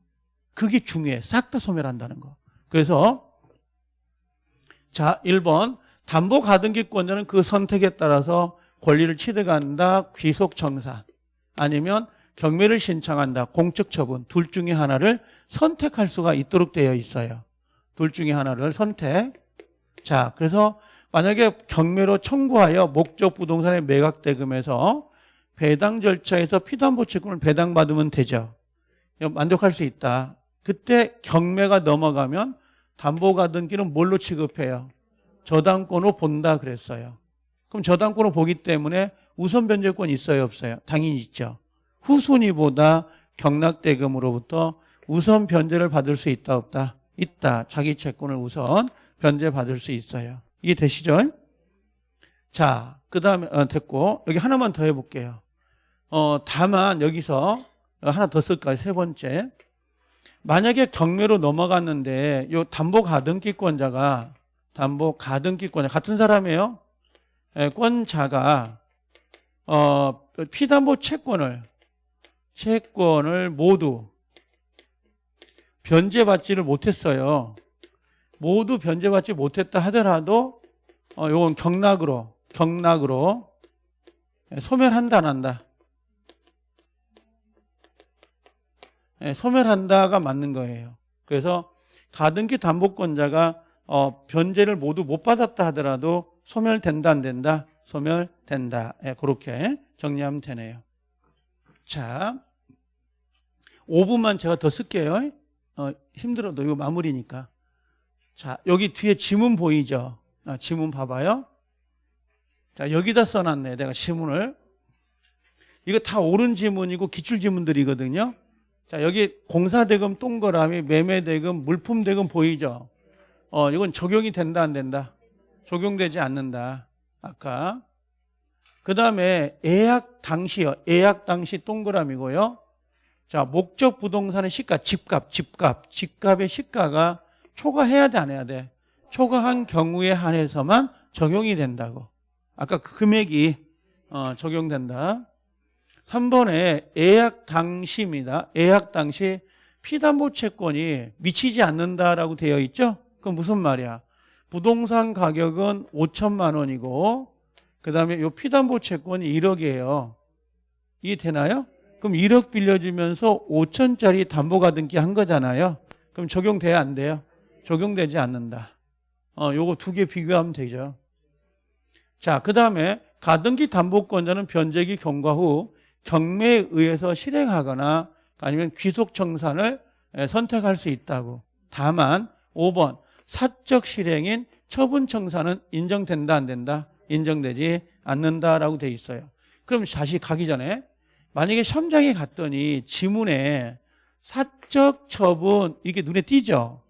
Speaker 1: 그게 중요해. 싹 다 소멸한다는 거. 그래서 자, 1번 담보 가등기권자는 그 선택에 따라서 권리를 취득한다. 귀속 청산. 아니면 경매를 신청한다. 공적 처분. 둘 중에 하나를 선택할 수가 있도록 되어 있어요. 둘 중에 하나를 선택. 자, 그래서 만약에 경매로 청구하여 목적 부동산의 매각 대금에서 배당 절차에서 피담보 채권을 배당받으면 되죠. 만족할 수 있다. 그때 경매가 넘어가면 담보가등기는 뭘로 취급해요? 저당권으로 본다 그랬어요. 그럼 저당권으로 보기 때문에 우선 변제권 있어요, 없어요? 당연히 있죠. 후순위보다 경락대금으로부터 우선 변제를 받을 수 있다, 없다? 있다. 자기 채권을 우선 변제 받을 수 있어요. 이게 되시죠? 자, 그 다음에, 어, 됐고, 여기 하나만 더 해볼게요. 어, 다만 여기서 하나 더 쓸까요? 세 번째. 만약에 경매로 넘어갔는데 요 담보 가등기권자가 담보 가등기권자 같은 사람이에요. 예, 권자가 어, 피담보 채권을 채권을 모두 변제받지를 못했어요. 모두 변제받지 못했다 하더라도 어, 요건 경락으로 경락으로 소멸한다 안 한다. 예, 소멸한다가 맞는 거예요. 그래서 가등기 담보권자가 어, 변제를 모두 못 받았다 하더라도 소멸된다 안 된다? 소멸된다. 예, 그렇게 정리하면 되네요. 자, 5분만 제가 더 쓸게요. 어, 힘들어도 이거 마무리니까. 자, 여기 뒤에 지문 보이죠? 아, 지문 봐봐요. 자, 여기다 써놨네. 내가 지문을. 이거 다 옳은 지문이고 기출 지문들이거든요. 자, 여기 공사대금 동그라미, 매매대금, 물품대금 보이죠? 어, 이건 적용이 된다, 안 된다? 적용되지 않는다. 아까. 그 다음에 예약 당시요. 예약 당시 동그라미고요. 자, 목적 부동산의 시가, 집값, 집값, 집값의 시가가 초과해야 돼, 안 해야 돼? 초과한 경우에 한해서만 적용이 된다고. 아까 그 금액이 어, 적용된다. 3번에 예약 당시입니다. 예약 당시 피담보 채권이 미치지 않는다라고 되어 있죠? 그건 무슨 말이야? 부동산 가격은 5천만 원이고 그 다음에 요 피담보 채권이 1억이에요. 이해 되나요? 그럼 1억 빌려주면서 5천짜리 담보가등기 한 거잖아요. 그럼 적용돼야 안 돼요? 적용되지 않는다. 어, 요거 두 개 비교하면 되죠. 자, 그 다음에 가등기 담보권자는 변제기 경과 후 경매에 의해서 실행하거나 아니면 귀속 청산을 선택할 수 있다고. 다만 5번 사적 실행인 처분 청산은 인정된다 안 된다? 인정되지 않는다라고 돼 있어요. 그럼 다시 가기 전에 만약에 시험장에 갔더니 지문에 사적 처분 이게 눈에 띄죠.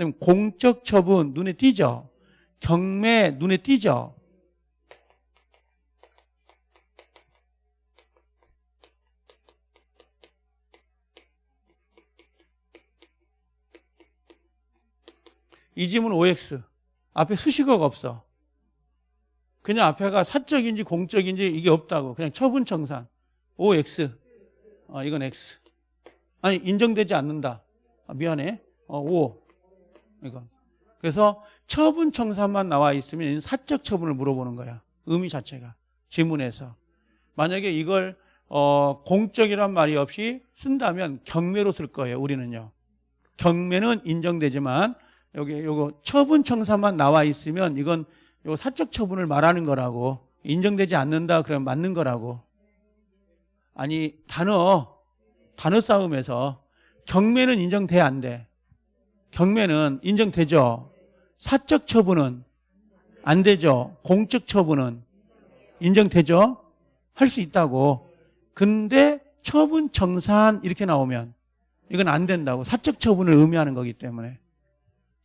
Speaker 1: 그다음에 공적 처분 눈에 띄죠. 경매 눈에 띄죠. 이 지문 OX 앞에 수식어가 없어. 그냥 앞에가 사적인지 공적인지 이게 없다고. 그냥 처분 청산. OX. 어, 이건 X. 아니 인정되지 않는다. 아, 미안해. 어, O. 이거. 그래서 처분 청산만 나와 있으면 사적 처분을 물어보는 거야. 의미 자체가 지문에서. 만약에 이걸 어, 공적이란 말이 없이 쓴다면 경매로 쓸 거예요. 우리는요. 경매는 인정되지만 여기 요거 처분 청사만 나와 있으면 이건 요 사적 처분을 말하는 거라고 인정되지 않는다 그러면 맞는 거라고 아니 단어 단어 싸움에서 경매는 인정돼 안 돼? 경매는 인정되죠. 사적 처분은 안 되죠. 공적 처분은 인정되죠. 할 수 있다고. 근데 처분 청산 이렇게 나오면 이건 안 된다고. 사적 처분을 의미하는 거기 때문에.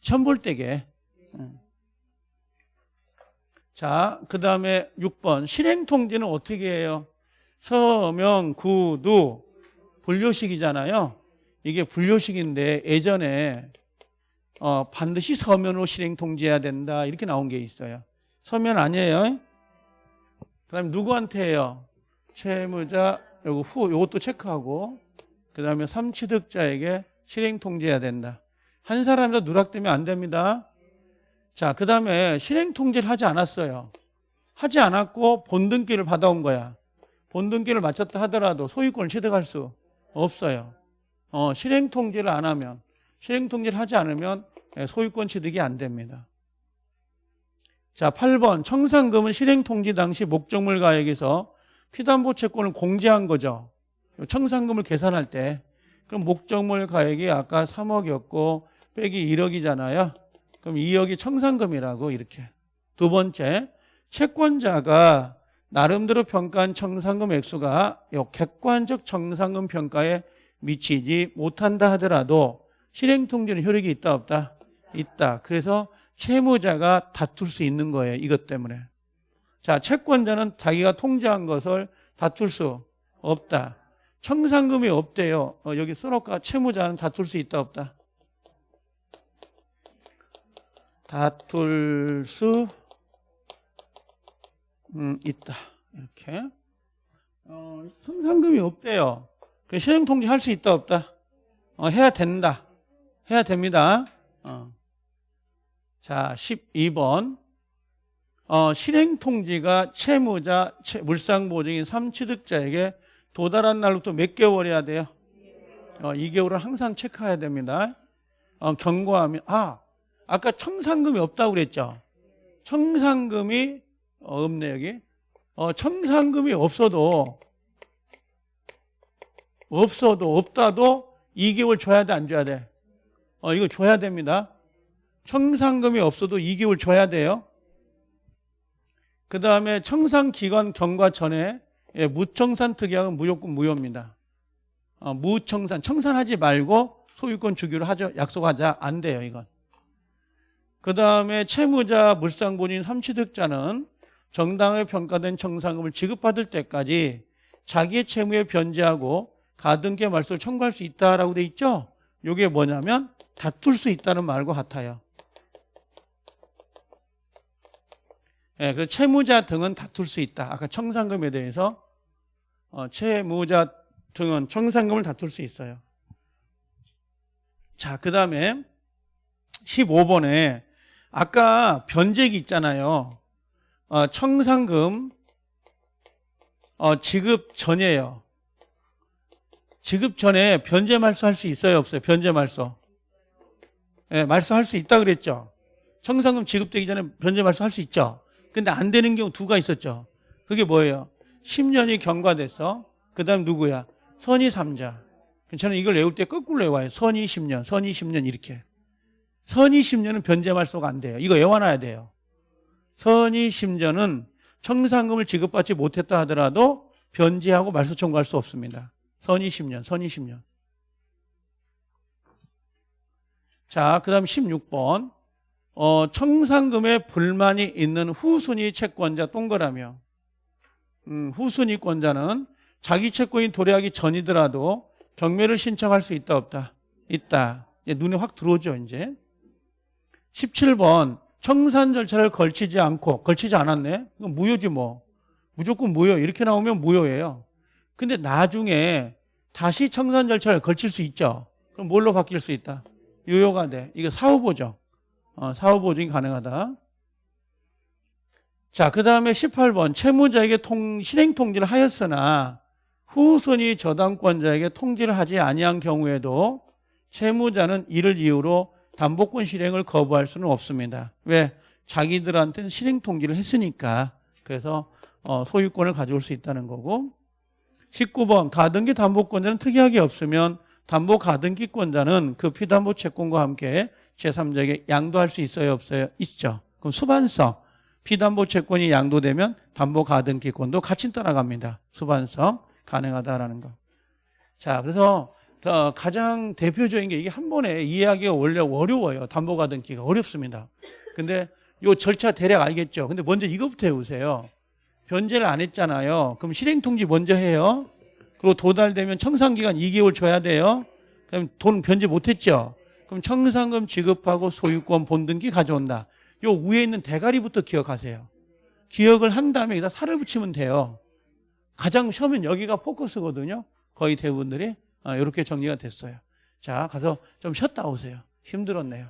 Speaker 1: 천볼대게. 자, 그 다음에 6번. 실행통지는 어떻게 해요? 서명, 구두, 분료식이잖아요. 이게 분료식인데 예전에 어, 반드시 서면으로 실행 통지해야 된다. 이렇게 나온 게 있어요. 서면 아니에요. 그 다음에 누구한테 해요? 채무자, 요거 후, 요것도 체크하고, 그 다음에 삼취득자에게 실행 통지해야 된다. 한 사람이라 누락되면 안 됩니다. 자, 그 다음에 실행 통지를 하지 않았어요. 하지 않았고 본등기를 받아온 거야. 본등기를 마쳤다 하더라도 소유권을 취득할 수 없어요. 어, 실행 통지를 안 하면, 실행통지를 하지 않으면 예, 소유권 취득이 안 됩니다. 자, 8번. 청산금은 실행통지 당시 목적물 가액에서 피담보 채권을 공제한 거죠. 청산금을 계산할 때. 그럼 목적물 가액이 아까 3억이었고 빼기 1억이잖아요. 그럼 2억이 청산금이라고 이렇게. 두 번째, 채권자가 나름대로 평가한 청산금 액수가 요 객관적 청산금 평가에 미치지 못한다 하더라도 실행통지는 효력이 있다 없다? 있다. 그래서 채무자가 다툴 수 있는 거예요. 이것 때문에. 자, 채권자는 자기가 통제한 것을 다툴 수 없다. 청산금이 없대요. 어, 여기 써놓을까? 채무자는 다툴 수 있다 없다. 다툴 수 음, 있다. 이렇게. 어, 청산금이 없대요. 그 실행통지 할수 있다 없다. 어, 해야 된다. 해야 됩니다. 어. 자, 12번. 어, 실행통지가 채무자, 채, 물상보증인 3취득자에게 도달한 날로부터 몇 개월이야 돼요? 어, 2개월을 항상 체크해야 됩니다. 어, 경고하면, 아, 아까 청산금이 없다고 그랬죠? 청산금이 어, 없네, 여기. 어, 청산금이 없어도, 없어도, 없다도 2개월 줘야 돼, 안 줘야 돼? 어, 이거 줘야 됩니다. 청산금이 없어도 2개월 줘야 돼요. 그 다음에 청산기간 경과 전에 예, 무청산 특약은 무조건 무효입니다. 어, 무청산, 청산하지 말고 소유권 주기로 하죠. 약속하자. 안 돼요, 이건. 그 다음에 채무자 물상본인 삼취득자는 정당하게 평가된 청산금을 지급받을 때까지 자기의 채무에 변제하고 가등기 말소를 청구할 수 있다라고 돼 있죠? 이게 뭐냐면 다툴 수 있다는 말과 같아요. 예, 그 채무자 등은 다툴 수 있다. 아까 청산금에 대해서 어, 채무자 등은 청산금을 다툴 수 있어요. 자, 그 다음에 15번에 아까 변제기 있잖아요. 어, 청산금 어, 지급 전이에요. 지급 전에 변제 말소할 수 있어요, 없어요? 변제 말소. 예, 말소할 수 있다 그랬죠. 청산금 지급되기 전에 변제 말소할 수 있죠. 근데 안 되는 경우 두가 있었죠. 그게 뭐예요? 10년이 경과돼서 그다음 누구야? 선의 3자. 저는 이걸 외울 때 거꾸로 외워요. 선의 10년, 선의 10년 이렇게. 선의 10년은 변제 말소가 안 돼요. 이거 외워놔야 돼요. 선의 10년은 청산금을 지급받지 못했다 하더라도 변제하고 말소 청구할 수 없습니다. 선의 10년, 선의 10년. 자, 그 다음 16번. 어, 청산금에 불만이 있는 후순위 채권자 동그라며 음, 후순위권자는 자기 채권이 도래하기 전이더라도 경매를 신청할 수 있다 없다? 있다. 눈에 확 들어오죠 이제 17번 청산 절차를 걸치지 않고 걸치지 않았네 이건 무효지 뭐 무조건 무효 이렇게 나오면 무효예요 근데 나중에 다시 청산 절차를 걸칠 수 있죠 그럼 뭘로 바뀔 수 있다? 유효가 돼 이거 사후보죠 어, 사후 보증이 가능하다. 자, 그 다음에 18번 채무자에게 통, 실행 통지를 하였으나 후순위 저당권자에게 통지를 하지 아니한 경우에도 채무자는 이를 이유로 담보권 실행을 거부할 수는 없습니다. 왜? 자기들한테는 실행 통지를 했으니까 그래서 어, 소유권을 가져올 수 있다는 거고 19번 가등기 담보권자는 특이하게 없으면 담보 가등기권자는 그 피담보 채권과 함께 제3자에게 양도할 수 있어요 없어요? 있죠. 그럼 수반성 피담보 채권이 양도되면 담보 가등기권도 같이 떠나갑니다. 수반성 가능하다라는 거. 자, 그래서 가장 대표적인 게 이게 한 번에 이해하기가 원래 어려워요. 담보 가등기가 어렵습니다. 근데 요 절차 대략 알겠죠? 근데 먼저 이거부터 해보세요. 변제를 안 했잖아요. 그럼 실행통지 먼저 해요. 그리고 도달되면 청산기간 2개월 줘야 돼요. 그럼 돈 변제 못했죠? 그럼 청산금 지급하고 소유권 본등기 가져온다. 요 위에 있는 대가리부터 기억하세요. 기억을 한 다음에 여기다 살을 붙이면 돼요. 가장 처음엔 여기가 포커스거든요. 거의 대부분들이 이렇게 아, 정리가 됐어요. 자, 가서 좀 쉬었다 오세요. 힘들었네요.